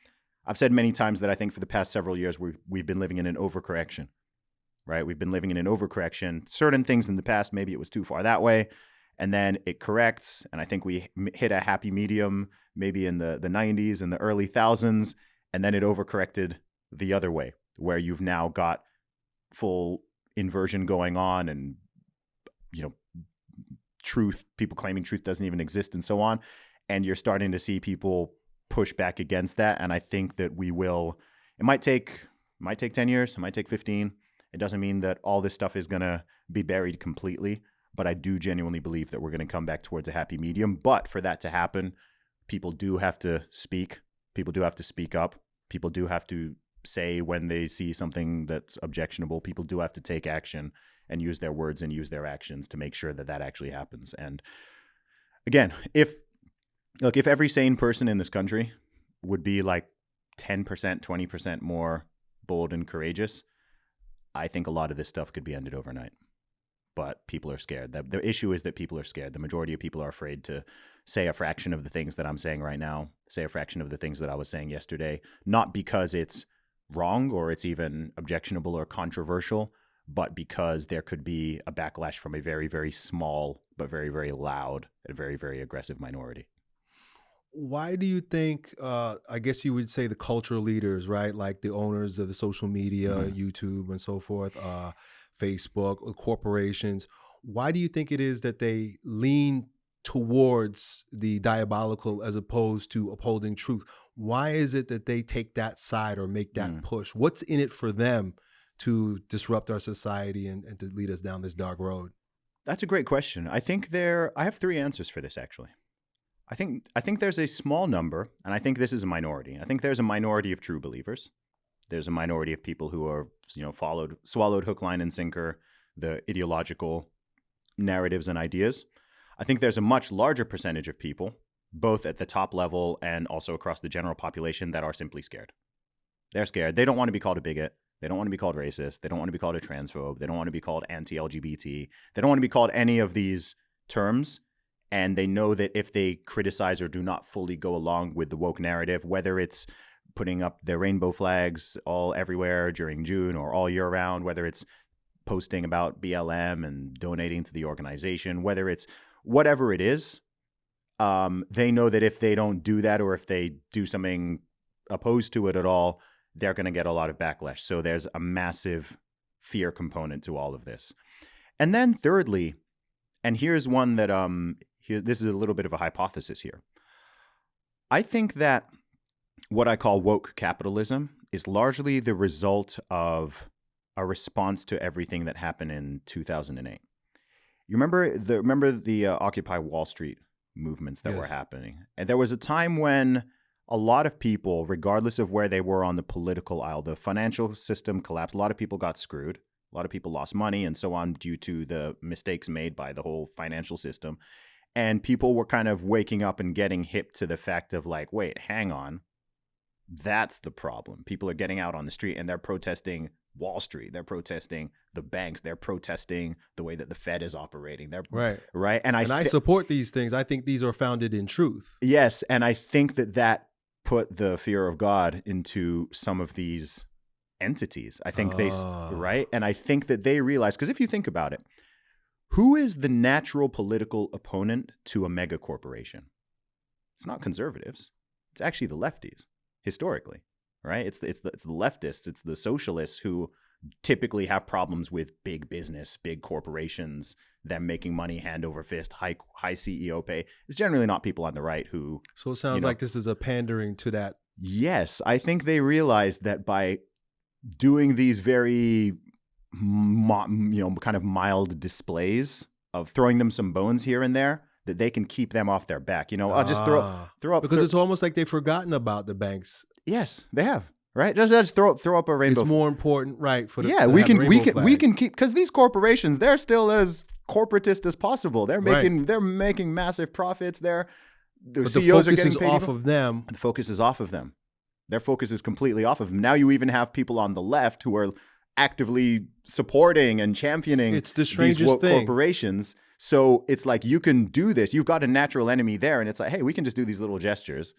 I've said many times that I think for the past several years we've we've been living in an overcorrection, right? We've been living in an overcorrection. Certain things in the past, maybe it was too far that way and then it corrects and i think we hit a happy medium maybe in the, the 90s and the early thousands and then it overcorrected the other way where you've now got full inversion going on and you know truth people claiming truth doesn't even exist and so on and you're starting to see people push back against that and i think that we will it might take it might take 10 years it might take 15 it doesn't mean that all this stuff is going to be buried completely but I do genuinely believe that we're going to come back towards a happy medium. But for that to happen, people do have to speak. People do have to speak up. People do have to say when they see something that's objectionable. People do have to take action and use their words and use their actions to make sure that that actually happens. And again, if look, if every sane person in this country would be like 10%, 20% more bold and courageous, I think a lot of this stuff could be ended overnight but people are scared. The, the issue is that people are scared. The majority of people are afraid to say a fraction of the things that I'm saying right now, say a fraction of the things that I was saying yesterday, not because it's wrong or it's even objectionable or controversial, but because there could be a backlash from a very, very small, but very, very loud and very, very aggressive minority. Why do you think, uh, I guess you would say the cultural leaders, right? Like the owners of the social media, mm-hmm. YouTube, and so forth, uh, Facebook, corporations. Why do you think it is that they lean towards the diabolical as opposed to upholding truth? Why is it that they take that side or make that mm. push? What's in it for them to disrupt our society and, and to lead us down this dark road? That's a great question. I think there I have three answers for this actually. I think I think there's a small number, and I think this is a minority. I think there's a minority of true believers. There's a minority of people who are you know followed swallowed hook line and sinker the ideological narratives and ideas. I think there's a much larger percentage of people both at the top level and also across the general population that are simply scared. They're scared. They don't want to be called a bigot. They don't want to be called racist. They don't want to be called a transphobe. They don't want to be called anti-lgbt they don't want to be called any of these terms and they know that if they criticize or do not fully go along with the woke narrative whether it's putting up their rainbow flags all everywhere during June or all year round, whether it's posting about BLM and donating to the organization, whether it's whatever it is, um, they know that if they don't do that or if they do something opposed to it at all, they're going to get a lot of backlash. So there's a massive fear component to all of this. And then thirdly, and here's one that um here this is a little bit of a hypothesis here. I think that what I call woke capitalism is largely the result of a response to everything that happened in 2008. You remember the remember the uh, Occupy Wall Street movements that yes. were happening, and there was a time when a lot of people, regardless of where they were on the political aisle, the financial system collapsed. A lot of people got screwed. A lot of people lost money and so on due to the mistakes made by the whole financial system. And people were kind of waking up and getting hip to the fact of like, wait, hang on. That's the problem. People are getting out on the street and they're protesting Wall Street. They're protesting the banks. They're protesting the way that the Fed is operating. They're Right. right. And I And I support these things. I think these are founded in truth. Yes, and I think that that put the fear of God into some of these entities. I think they s Ah. right, and I think that they realize because if you think about it, who is the natural political opponent to a mega corporation? It's not conservatives. It's actually the lefties historically, right? It's the, it's the, it's the leftists, it's the socialists who typically have problems with big business, big corporations, them making money hand over fist, high high CEO pay. It's generally not people on the right who So it sounds know- like this is a pandering to that. Yes, I think they realized that by doing these very, you know, kind of mild displays of throwing them some bones here and there, that they can keep them off their back. You know, I'll just throw Ah. throw up because throw- it's almost like they've forgotten about the banks. yes, they have right. Just, just throw up throw up a rainbow. it's more important, right? For the, yeah, we can we can we can keep because these corporations they're still as corporatist as possible. They're Right. making they're making massive profits. They're the But the CEOs are getting is paid off even- of them. the focus is off of them. Their focus is completely off of them. Now you even have people on the left who are actively supporting and championing It's the these strangest woke thing. corporations. So it's like you can do this. You've got a natural enemy there, and it's like, hey, we can just do these little gestures,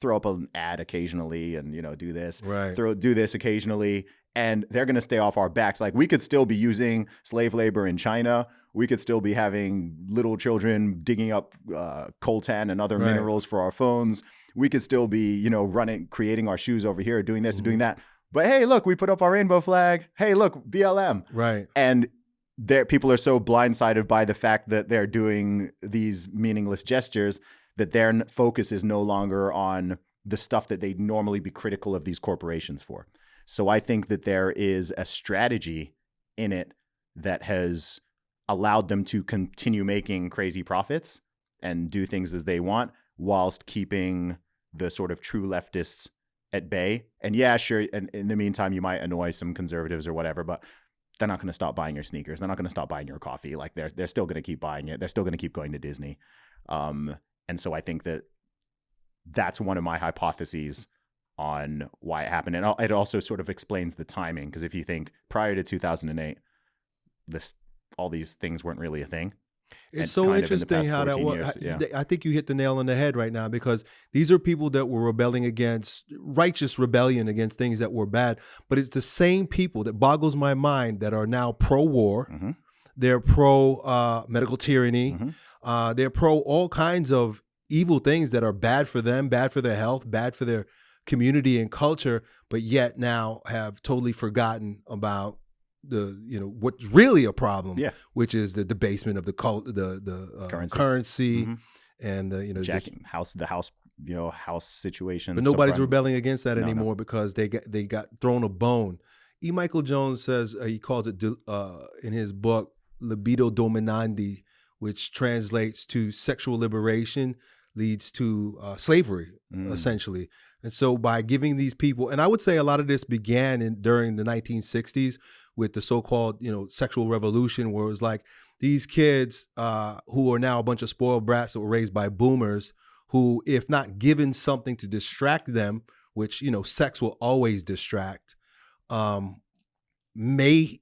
throw up an ad occasionally, and you know, do this, Right. throw do this occasionally, and they're going to stay off our backs. Like we could still be using slave labor in China. We could still be having little children digging up uh, coltan and other Right. minerals for our phones. We could still be, you know, running, creating our shoes over here, doing this, doing Mm-hmm. that. But hey, look, we put up our rainbow flag. Hey, look, BLM Right. and there people are so blindsided by the fact that they're doing these meaningless gestures that their focus is no longer on the stuff that they'd normally be critical of these corporations for. So I think that there is a strategy in it that has allowed them to continue making crazy profits and do things as they want whilst keeping the sort of true leftists at bay. And yeah, sure. And in the meantime, you might annoy some conservatives or whatever, but they're not going to stop buying your sneakers. They're not going to stop buying your coffee. Like they're they're still going to keep buying it. They're still going to keep going to Disney. Um, and so I think that that's one of my hypotheses on why it happened. And it also sort of explains the timing because if you think prior to 2008, this all these things weren't really a thing. It's so of in interesting how that 14 was. years, yeah. I, think you hit the nail on the head right now because these are people that were rebelling against righteous rebellion against things that were bad. But it's the same people that boggles my mind that are now pro war. Mhm. They're pro uh, medical tyranny. Mhm. Uh, they're pro all kinds of evil things that are bad for them, bad for their health, bad for their community and culture. But yet now have totally forgotten about the you know what's really a problem Yeah. which is the debasement of the cult, the the uh, Currency. currency, Mhm. and the you know. this- house the house you know house situation. but nobody's subprime- rebelling against that No, no. anymore because they got they got thrown a bone. E. Michael Jones says uh, he calls it uh, in his book libido dominandi, which translates to sexual liberation leads to uh, slavery Mm. essentially. And so by giving these people, and I would say a lot of this began in during the 1960s with the so-called, you know, sexual revolution, where it was like these kids uh, who are now a bunch of spoiled brats that were raised by boomers, who, if not given something to distract them, which you know, sex will always distract, um, may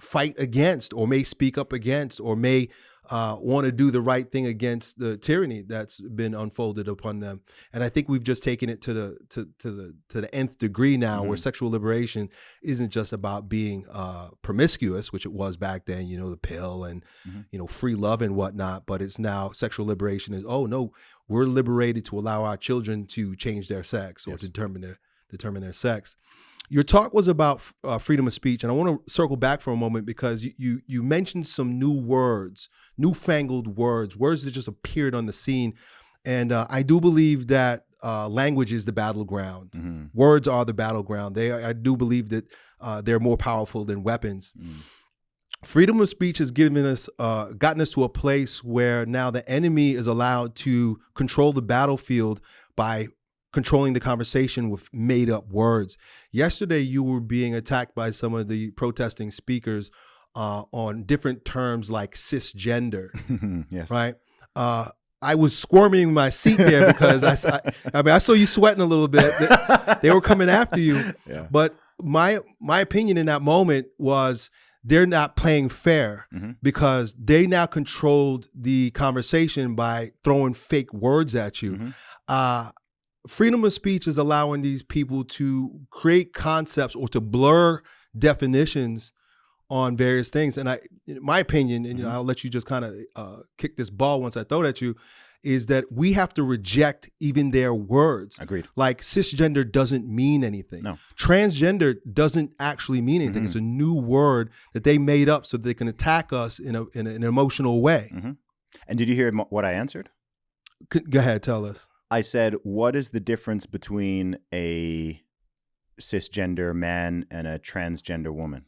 fight against, or may speak up against, or may uh, want to do the right thing against the tyranny that's been unfolded upon them. And I think we've just taken it to the to, to the to the nth degree now, where Mhm. sexual liberation isn't just about being uh, promiscuous, which it was back then. You know, the pill and Mhm. you know free love and whatnot. But it's now sexual liberation is oh no, we're liberated to allow our children to change their sex or Yes. determine their determine their sex. Your talk was about uh, freedom of speech, and I want to circle back for a moment because you, you you mentioned some new words, newfangled words, words that just appeared on the scene, and uh, I do believe that uh, language is the battleground. Mhm. Words are the battleground. They I do believe that uh, they're more powerful than weapons. Mm. Freedom of speech has given us, uh, gotten us to a place where now the enemy is allowed to control the battlefield by controlling the conversation with made up words. Yesterday, you were being attacked by some of the protesting speakers uh, on different terms like cisgender, (laughs) yes. right? Uh, I was squirming in my seat there because I, I, I mean, I saw you sweating a little bit. They, they were coming after you, (laughs) Yeah. but my my opinion in that moment was they're not playing fair Mhm. because they now controlled the conversation by throwing fake words at you. Mhm. Uh, freedom of speech is allowing these people to create concepts or to blur definitions on various things. And I, in my opinion, and you know, Mhm. I'll let you just kind of uh, kick this ball once I throw it at you, is that we have to reject even their words. Agreed. Like cisgender doesn't mean anything. No. Transgender doesn't actually mean anything. Mhm. It's a new word that they made up so they can attack us in, a, in an emotional way. And did you hear what I answered? Go ahead, tell us. I said, what is the difference between a cisgender man and a transgender woman?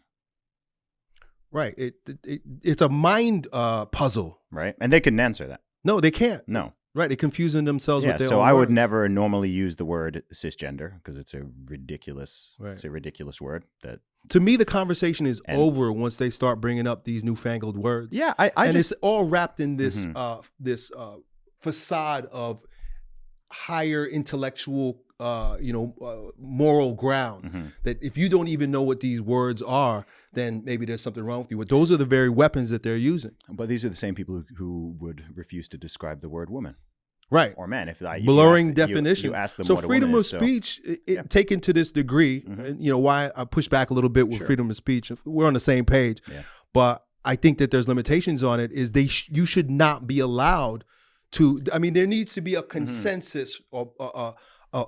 Right. It, it, it it's a mind uh, puzzle. Right? And they couldn't answer that. No, they can't. No. Right. They're confusing themselves Yeah. with their So I would never normally use the word cisgender because it's a ridiculous, Right. it's a ridiculous word. That To me, the conversation is And- over once they start bringing up these newfangled words. yeah, I, I and just it's all wrapped in this Mhm. uh, this uh, facade of higher intellectual, uh, you know, uh, moral ground. Mhm. That if you don't even know what these words are, then maybe there's something wrong with you. But those are the very weapons that they're using. But these are the same people who, who would refuse to describe the word woman Right. or man. If I you blurring ask- definition. you, ask them so freedom of is, speech, it, it- Yeah. taken to this degree, Mhm. and you know why I push back a little bit with Sure. freedom of speech. We're on the same page, Yeah. but I think that there's limitations on it. Is they sh- you should not be allowed to. I mean, there needs to be Mm-hmm. a consensus or a a a,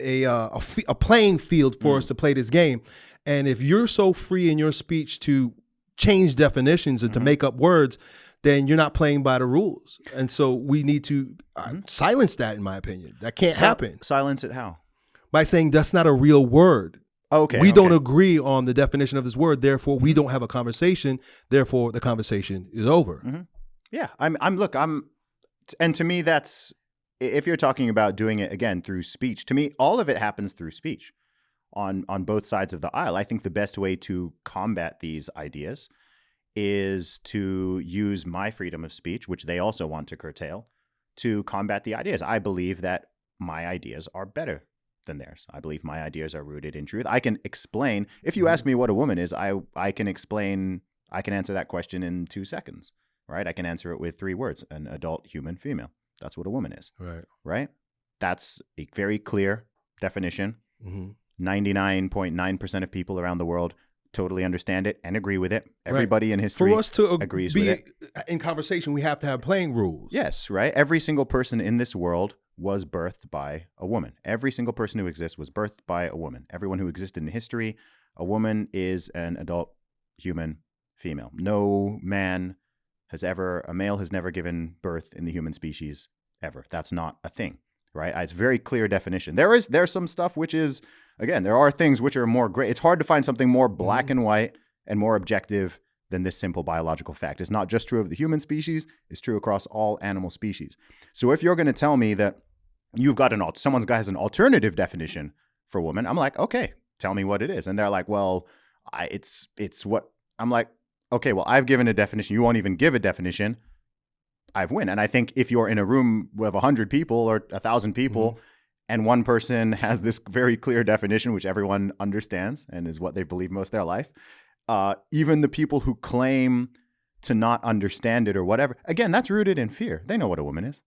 a, uh, a, playing field for Mm. us to play this game. And if you're so free in your speech to change definitions and to Mhm. make up words, then you're not playing by the rules. And so we need to uh, silence that, in my opinion. That can't happen Silence it how? by saying that's not a real word. Okay. we don't agree on the definition of this word. Therefore, we don't have a conversation. Therefore, the conversation is over. Yeah, I'm. I'm. Look, I'm. And to me, that's if you're talking about doing it again through speech. To me, all of it happens through speech, on on both sides of the aisle. I think the best way to combat these ideas is to use my freedom of speech, which they also want to curtail, to combat the ideas. I believe that my ideas are better than theirs. I believe my ideas are rooted in truth. I can explain. If you ask mm-hmm. me what a woman is, I I can explain. I can answer that question in two seconds. Right? I can answer it with three words: an adult human female. That's what a woman is. Right. Right? That's a very clear definition. hmm 99.9% of people around the world totally understand it and agree with it. Everybody in history For us to ag- agrees be with in conversation, we have to have playing rules. Yes, right? Every single person in this world was birthed by a woman. Every single person who exists was birthed by a woman. Everyone who existed in history, a woman is an adult human female. No man has ever, a male has never given birth in the human species ever. That's not a thing, right? It's a very clear definition. There is, there's some stuff which is, again, there are things which are more gray. It's hard to find something more black and mm-hmm. white and more objective than this simple biological fact. It's not just true of the human species, it's true across all animal species. So if you're going to tell me that you've got an al- someone's guy has an alternative definition for woman, I'm like, okay, tell me what it is. And they're like, well, I, it's it's what I'm like. Okay, well, I've given a definition. You won't even give a definition. I've win. And I think if you're in a room with a hundred people or a thousand people, and one person (laughs) has this very clear definition, which everyone understands and is what they've believed most of their life, uh, even the people who claim to not understand it or whatever, again, that's rooted in fear. They know what a woman is.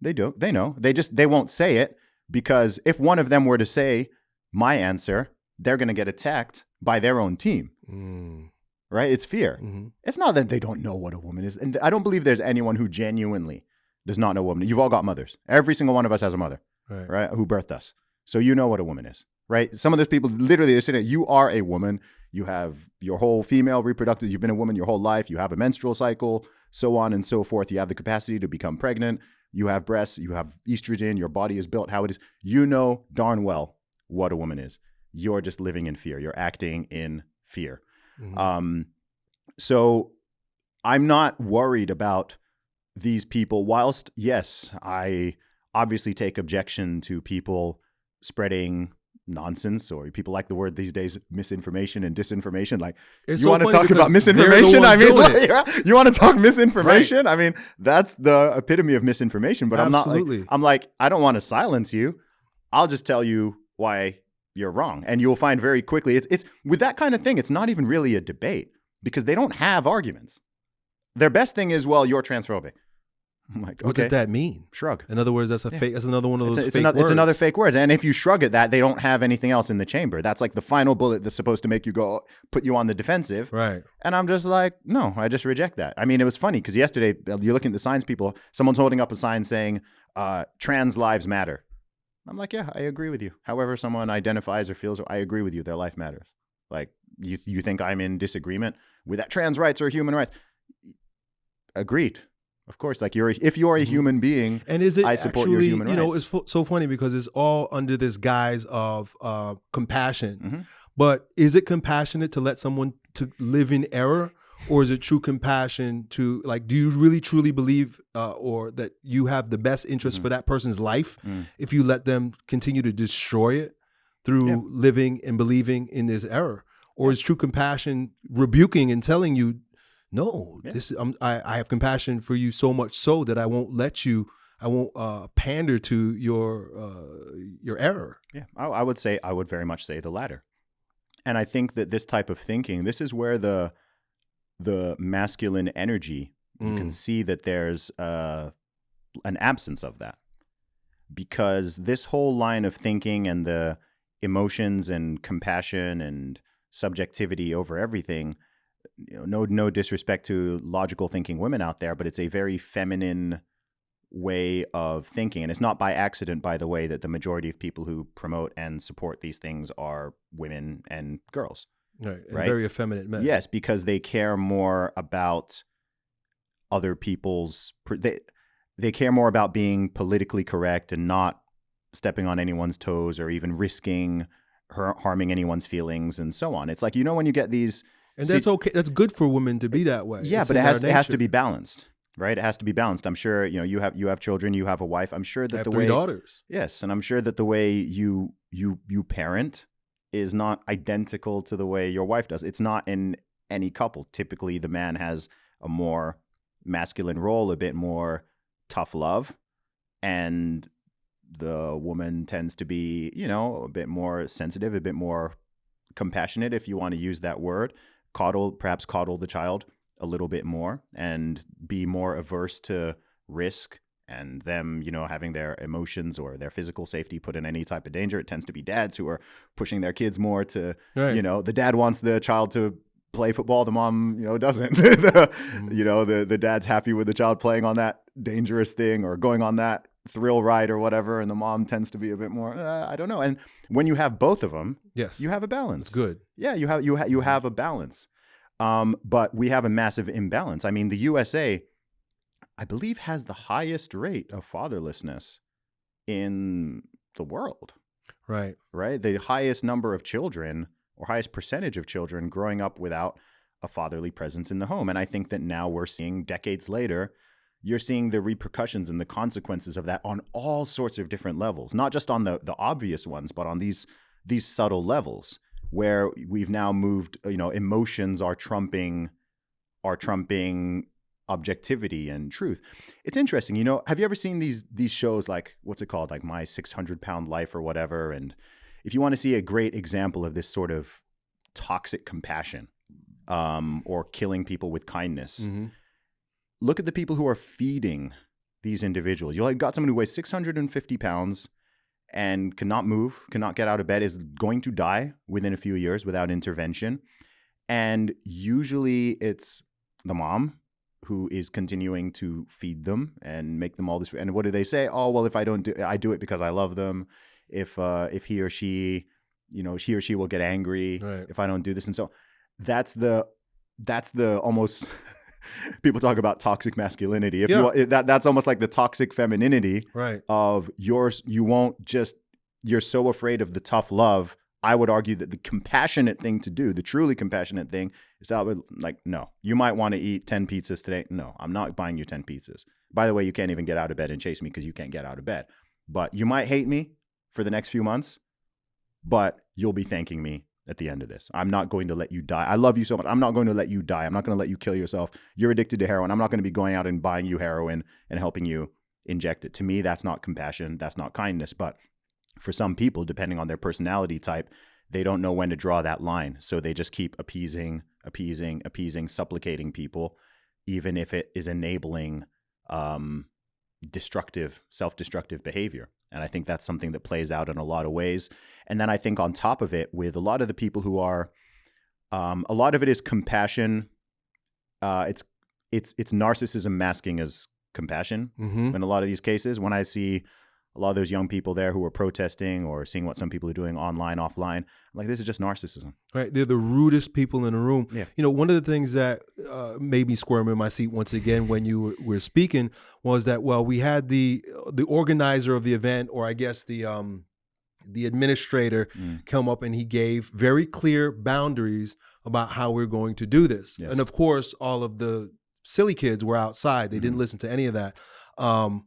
They do. They know. They just they won't say it because if one of them were to say my answer, they're going to get attacked by their own team. Mm. Right? It's fear. hmm It's not that they don't know what a woman is. And I don't believe there's anyone who genuinely does not know a woman. You've all got mothers. Every single one of us has a mother, Right. right? Who birthed us. So you know what a woman is, right? Some of those people literally they're saying you are a woman. You have your whole female reproductive, you've been a woman your whole life, you have a menstrual cycle, so on and so forth. You have the capacity to become pregnant, you have breasts, you have estrogen, your body is built how it is. You know darn well what a woman is. You're just living in fear. You're acting in fear. Mhm. Um, so I'm not worried about these people. Whilst yes, I obviously take objection to people spreading nonsense or people like the word these days misinformation and disinformation like It's you so want to talk about the misinformation? i mean (laughs) like, you want to talk misinformation? I mean that's the epitome of misinformation but i'm not like i'm like i don't want to silence you. I'll just tell you why you're wrong and you'll find very quickly it's it's with that kind of thing it's not even really a debate because they don't have arguments their best thing is well you're transphobic i'm like What does that mean? shrug In other words, that's a fake. That's another one of it's, those a- it's fake another, words. it's another fake words. And if you shrug at that, they don't have anything else in the chamber. That's like the final bullet that's supposed to make you go, put you on the defensive. Right. And I'm just like, no, I just reject that. I mean, it was funny because yesterday, uh, you're looking at the signs people, someone's holding up a sign saying, uh, trans lives matter. I'm like, yeah, I agree with you. However, someone identifies or feels, I agree with you. Their life matters. Like, you, you think I'm in disagreement with that trans rights or human rights? Agreed. Of course, like you're, if you're a Mhm. human being, And is it I support actually, your human you know, rights. it's so funny because it's all under this guise of uh, compassion. Mhm. But is it compassionate to let someone to live in error, or is it true compassion to like? Do you really truly believe, uh, or that you have the best interest Mhm. for that person's life Mm. if you let them continue to destroy it through Yeah. living and believing in this error, or is true compassion rebuking and telling you? No, Yeah. this I'm, I, I have compassion for you so much so that I won't let you I won't uh, pander to your uh, your error. Yeah, I, I would say I would very much say the latter. And I think that this type of thinking, this is where the the masculine energy you can Mm. see that there's uh, an absence of that. Because this whole line of thinking and the emotions and compassion and subjectivity over everything you know no no disrespect to logical thinking women out there but it's a very feminine way of thinking. And it's not by accident by the way that the majority of people who promote and support these things are women and girls Right, Right? very effeminate men. Yes, because they care more about other people's they they care more about being politically correct and not stepping on anyone's toes or even risking har- harming anyone's feelings and so on. It's like you know when you get these and that's okay. That's good for women to be that way. yeah, It's but it has it has to be balanced, right? It has to be balanced. I'm sure you know you have you have children, you have a wife. I'm sure that the way daughters. Yes, and I'm sure that the way you you you parent is not identical to the way your wife does. It's not in any couple. Typically, the man has a more masculine role, a bit more tough love, and the woman tends to be, you know, a bit more sensitive, a bit more compassionate, if you want to use that word. Coddle, perhaps coddle the child a little bit more, and be more averse to risk and them, you know, having their emotions or their physical safety put in any type of danger. It tends to be dads who are pushing their kids more to, Right. you know, the dad wants the child to play football, the mom, you know, doesn't. (laughs) The- Mhm. You know, the the dad's happy with the child playing on that dangerous thing or going on that thrill ride or whatever, and the mom tends to be a bit more, uh, I don't know. And when you have both of them, Yes, you have a balance. It's good. Yeah, you have you ha- you have a balance. Um, but we have a massive imbalance. I mean, the USA, I believe, has the highest rate of fatherlessness in the world. Right. Right, the highest number of children or highest percentage of children growing up without a fatherly presence in the home. And I think that now we're seeing decades later, you're seeing the repercussions and the consequences of that on all sorts of different levels, not just on the the obvious ones, but on these these subtle levels where we've now moved, you know, emotions are trumping are trumping objectivity and truth. It's interesting, you know, have you ever seen these these shows like what's it called? Like My 600 Pound Life or whatever and if you want to see a great example of this sort of toxic compassion um, or killing people with kindness, Mhm. look at the people who are feeding these individuals. You like got someone who weighs 650 pounds and cannot move, cannot get out of bed, is going to die within a few years without intervention. And usually it's the mom who is continuing to feed them and make them all this. And what do they say? Oh, well, if I don't do, I do it because I love them. If uh, if he or she, you know, he or she will get angry Right. if I don't do this, and so that's the that's the almost (laughs) people talk about toxic masculinity. If Yeah. you that that's almost like the toxic femininity Right. of yours. You won't just you're so afraid of the tough love. I would argue that the compassionate thing to do, the truly compassionate thing, is to have, like, no, you might want to eat 10 pizzas today. No, I'm not buying you 10 pizzas. By the way, you can't even get out of bed and chase me because you can't get out of bed. but you might hate me for the next few months, but you'll be thanking me at the end of this. I'm not going to let you die. I love you so much. I'm not going to let you die. I'm not going to let you kill yourself. You're addicted to heroin. I'm not going to be going out and buying you heroin and helping you inject it. To me, that's not compassion. That's not kindness. But for some people, depending on their personality type, they don't know when to draw that line. So they just keep appeasing, appeasing, appeasing, supplicating people, even if it is enabling um, destructive, self destructive behavior. And I think that's something that plays out in a lot of ways. And then I think on top of it, with a lot of the people who are, um, a lot of it is compassion. Uh, it's it's it's narcissism masking as compassion Mm-hmm. in a lot of these cases. When I see a lot of those young people there who are protesting or seeing what some people are doing online, offline, like this is just narcissism. Right, they're the rudest people in the room. Yeah. You know, one of the things that uh, made me squirm in my seat once again when you were, were speaking was that well, we had the the organizer of the event, or I guess the um, the administrator, Mm. come up and he gave very clear boundaries about how we're going to do this. Yes. And of course, all of the silly kids were outside; they didn't Mhm. listen to any of that. Um,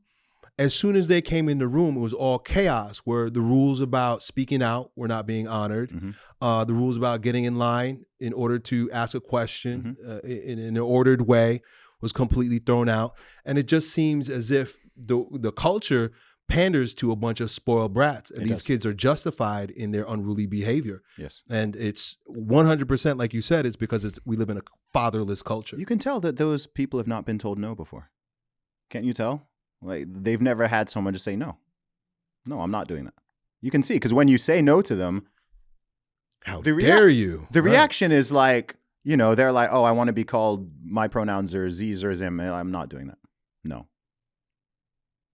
as soon as they came in the room, it was all chaos. Where the rules about speaking out were not being honored Mhm. uh, the rules about getting in line in order to ask a question Mm-hmm. uh, in, in an ordered way was completely thrown out, and it just seems as if the the culture panders to a bunch of spoiled brats, and It these does. kids are justified in their unruly behavior. Yes. And it's one hundred percent, like you said, it's because it's we live in a fatherless culture. You can tell that those people have not been told no before. Can't you tell? Like they've never had someone just say no. No, I'm not doing that. You can see because when you say no to them, How the dare you? the Right. reaction is like, you know, they're like, "Oh, I want to be called my pronouns are z's or zim. I'm not doing that. No.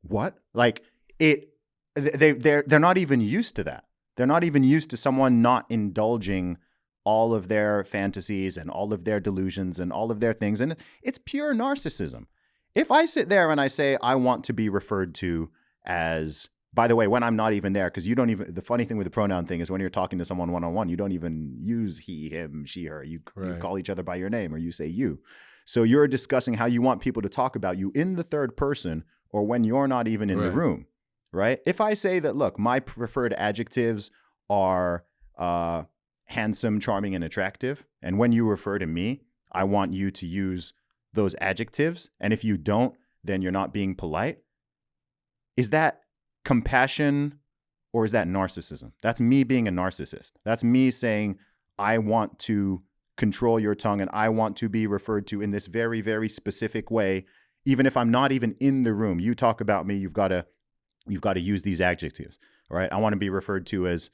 What? Like it? They they're they're not even used to that. They're not even used to someone not indulging all of their fantasies and all of their delusions and all of their things, and it's pure narcissism. If I sit there and I say I want to be referred to as by the way, when I'm not even there, because you don't even, the funny thing with the pronoun thing is when you're talking to someone one on one, you don't even use he, him, she, her. You, you call each other by your name or you say you. So you're discussing how you want people to talk about you in the third person or when you're not even in the room, right? If I say that, look, my preferred adjectives are uh, handsome, charming, and attractive, and when you refer to me, I want you to use those adjectives. And if you don't, then you're not being polite. Is that compassion or is that narcissism? That's me being a narcissist. That's me saying, I want to control your tongue and I want to be referred to in this very, very specific way, even if I'm not even in the room. You talk about me, you've got to you've got to use these adjectives. All right. I want to be referred to as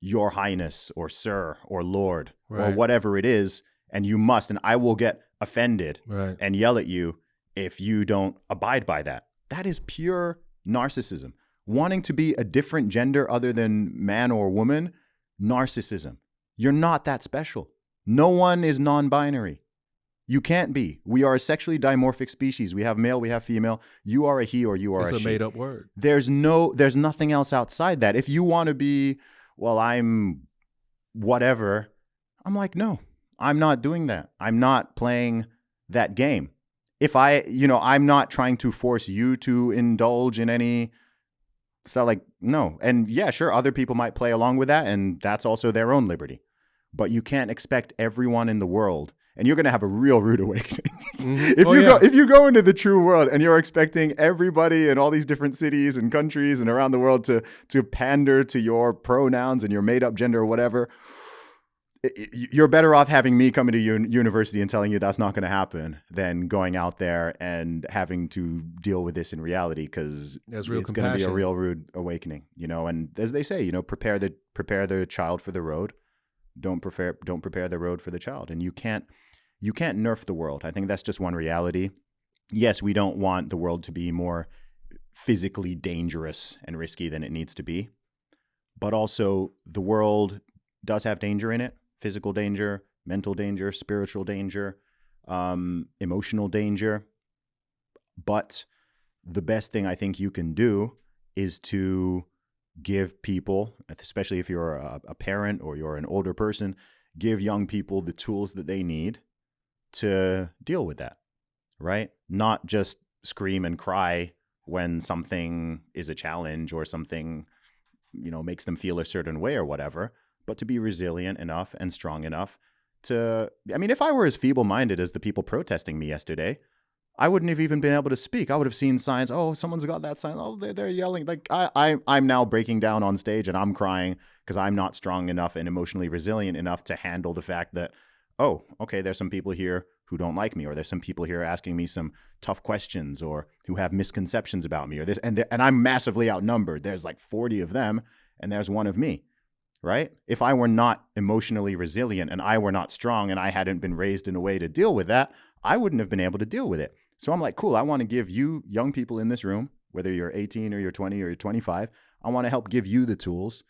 your highness or sir or lord or whatever it is. And you must, and I will get offended Right. and yell at you if you don't abide by that. That is pure narcissism. Wanting to be a different gender other than man or woman, narcissism. You're not that special. No one is non binary. You can't be. We are a sexually dimorphic species. We have male, we have female. You are a he or you are It's a, a she. made up word. There's no there's nothing else outside that. If you want to be, well, I'm whatever, I'm like, no, I'm not doing that. I'm not playing that game. If I, you know, I'm not trying to force you to indulge in any so like no. And yeah, sure, other people might play along with that and that's also their own liberty. But you can't expect everyone in the world and you're going to have a real rude awakening. (laughs) Mhm. if Oh, you yeah. go if you go into the true world and you're expecting everybody in all these different cities and countries and around the world to to pander to your pronouns and your made up gender or whatever you're better off having me coming to un- university and telling you that's not going to happen than going out there and having to deal with this in reality because real it's going to be a real rude awakening you know? And as they say you know prepare the prepare the child for the road. Don't prepare don't prepare the road for the child. And you can't you can't nerf the world. I think that's just one reality. Yes we don't want the world to be more physically dangerous and risky than it needs to be. But also the world does have danger in it physical danger mental danger spiritual danger um, emotional danger. But the best thing i think you can do is to give people especially if you're a, a parent or you're an older person give young people the tools that they need to deal with that right? Not just scream and cry when something is a challenge or something, you know, makes them feel a certain way or whatever, but to be resilient enough and strong enough to, I mean, if I were as feeble minded as the people protesting me yesterday, I wouldn't have even been able to speak. I would have seen signs. Oh, someone's got that sign. Oh, they're, they're yelling. Like I, I, I'm now breaking down on stage and I'm crying because I'm not strong enough and emotionally resilient enough to handle the fact that, oh, okay, there's some people here who don't like me, or there's some people here asking me some tough questions, or who have misconceptions about me, or this, and and I'm massively outnumbered. There's like 40 of them, and there's one of me, right? If I were not emotionally resilient and I were not strong, and I hadn't been raised in a way to deal with that, I wouldn't have been able to deal with it. So I'm like, cool. I want to give you young people in this room, whether you're 18 or you're 20 or you're 25, I want to help give you the tools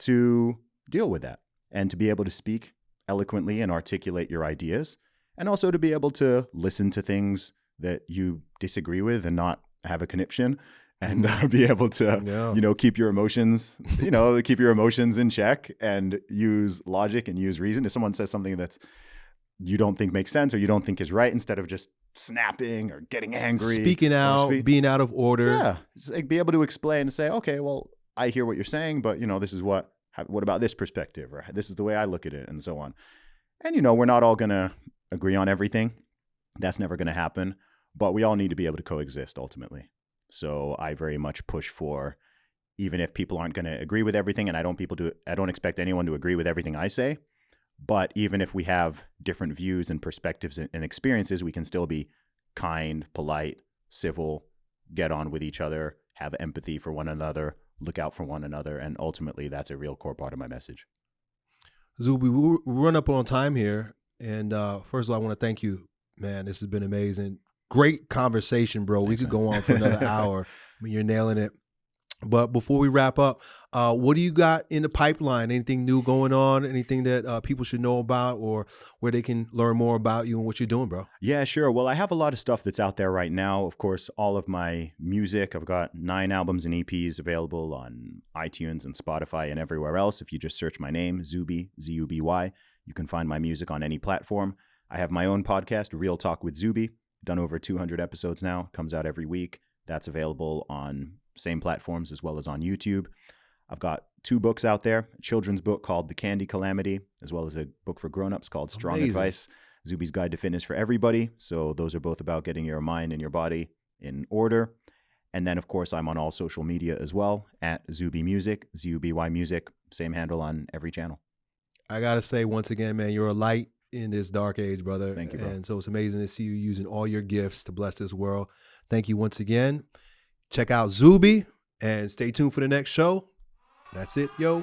to deal with that and to be able to speak eloquently and articulate your ideas and also to be able to listen to things that you disagree with and not have a conniption and uh, (laughs) be able to yeah. you know keep your emotions you know (laughs) keep your emotions in check and use logic and use reason if someone says something that's you don't think makes sense or you don't think is right instead of just snapping or getting angry speaking out speak. being out of order yeah just like be able to explain and say okay well i hear what you're saying but you know this is what what about this perspective or this is the way i look at it and so on and you know we're not all going to agree on everything. That's never going to happen. But we all need to be able to coexist ultimately. So I very much push for even if people aren't going to agree with everything and I don't people do I don't expect anyone to agree with everything I say, but even if we have different views and perspectives and, experiences, we can still be kind, polite, civil, get on with each other, have empathy for one another, look out for one another, and ultimately that's a real core part of my message. Zuby, we run up on time here. And uh, first of all, I want to thank you, man. This has been amazing. Great conversation, bro. We could go on for another hour. (laughs) I mean, you're nailing it. But before we wrap up, uh, what do you got in the pipeline? Anything new going on? Anything that uh, people should know about, or where they can learn more about you and what you're doing, bro? Yeah, sure. Well, I have a lot of stuff that's out there right now. Of course, all of my music. I've got nine albums and EPs available on iTunes and Spotify and everywhere else. If you just search my name, Zuby Z U B Y, you can find my music on any platform. I have my own podcast, Real Talk with Zuby, done over 200 episodes now, comes out every week. That's available on same platforms as well as on YouTube. I've got two books out there a children's book called The Candy Calamity, as well as a book for grown-ups called Strong Amazing. Advice Zuby's Guide to Fitness for Everybody. So those are both about getting your mind and your body in order. And then, of course, I'm on all social media as well at Zuby Music, Z U B Y Music, same handle on every channel. I gotta say once again, man, you're a light in this dark age, brother. Thank you, bro. And so it's amazing to see you using all your gifts to bless this world. Thank you once again. Check out Zuby and stay tuned for the next show. That's it, yo.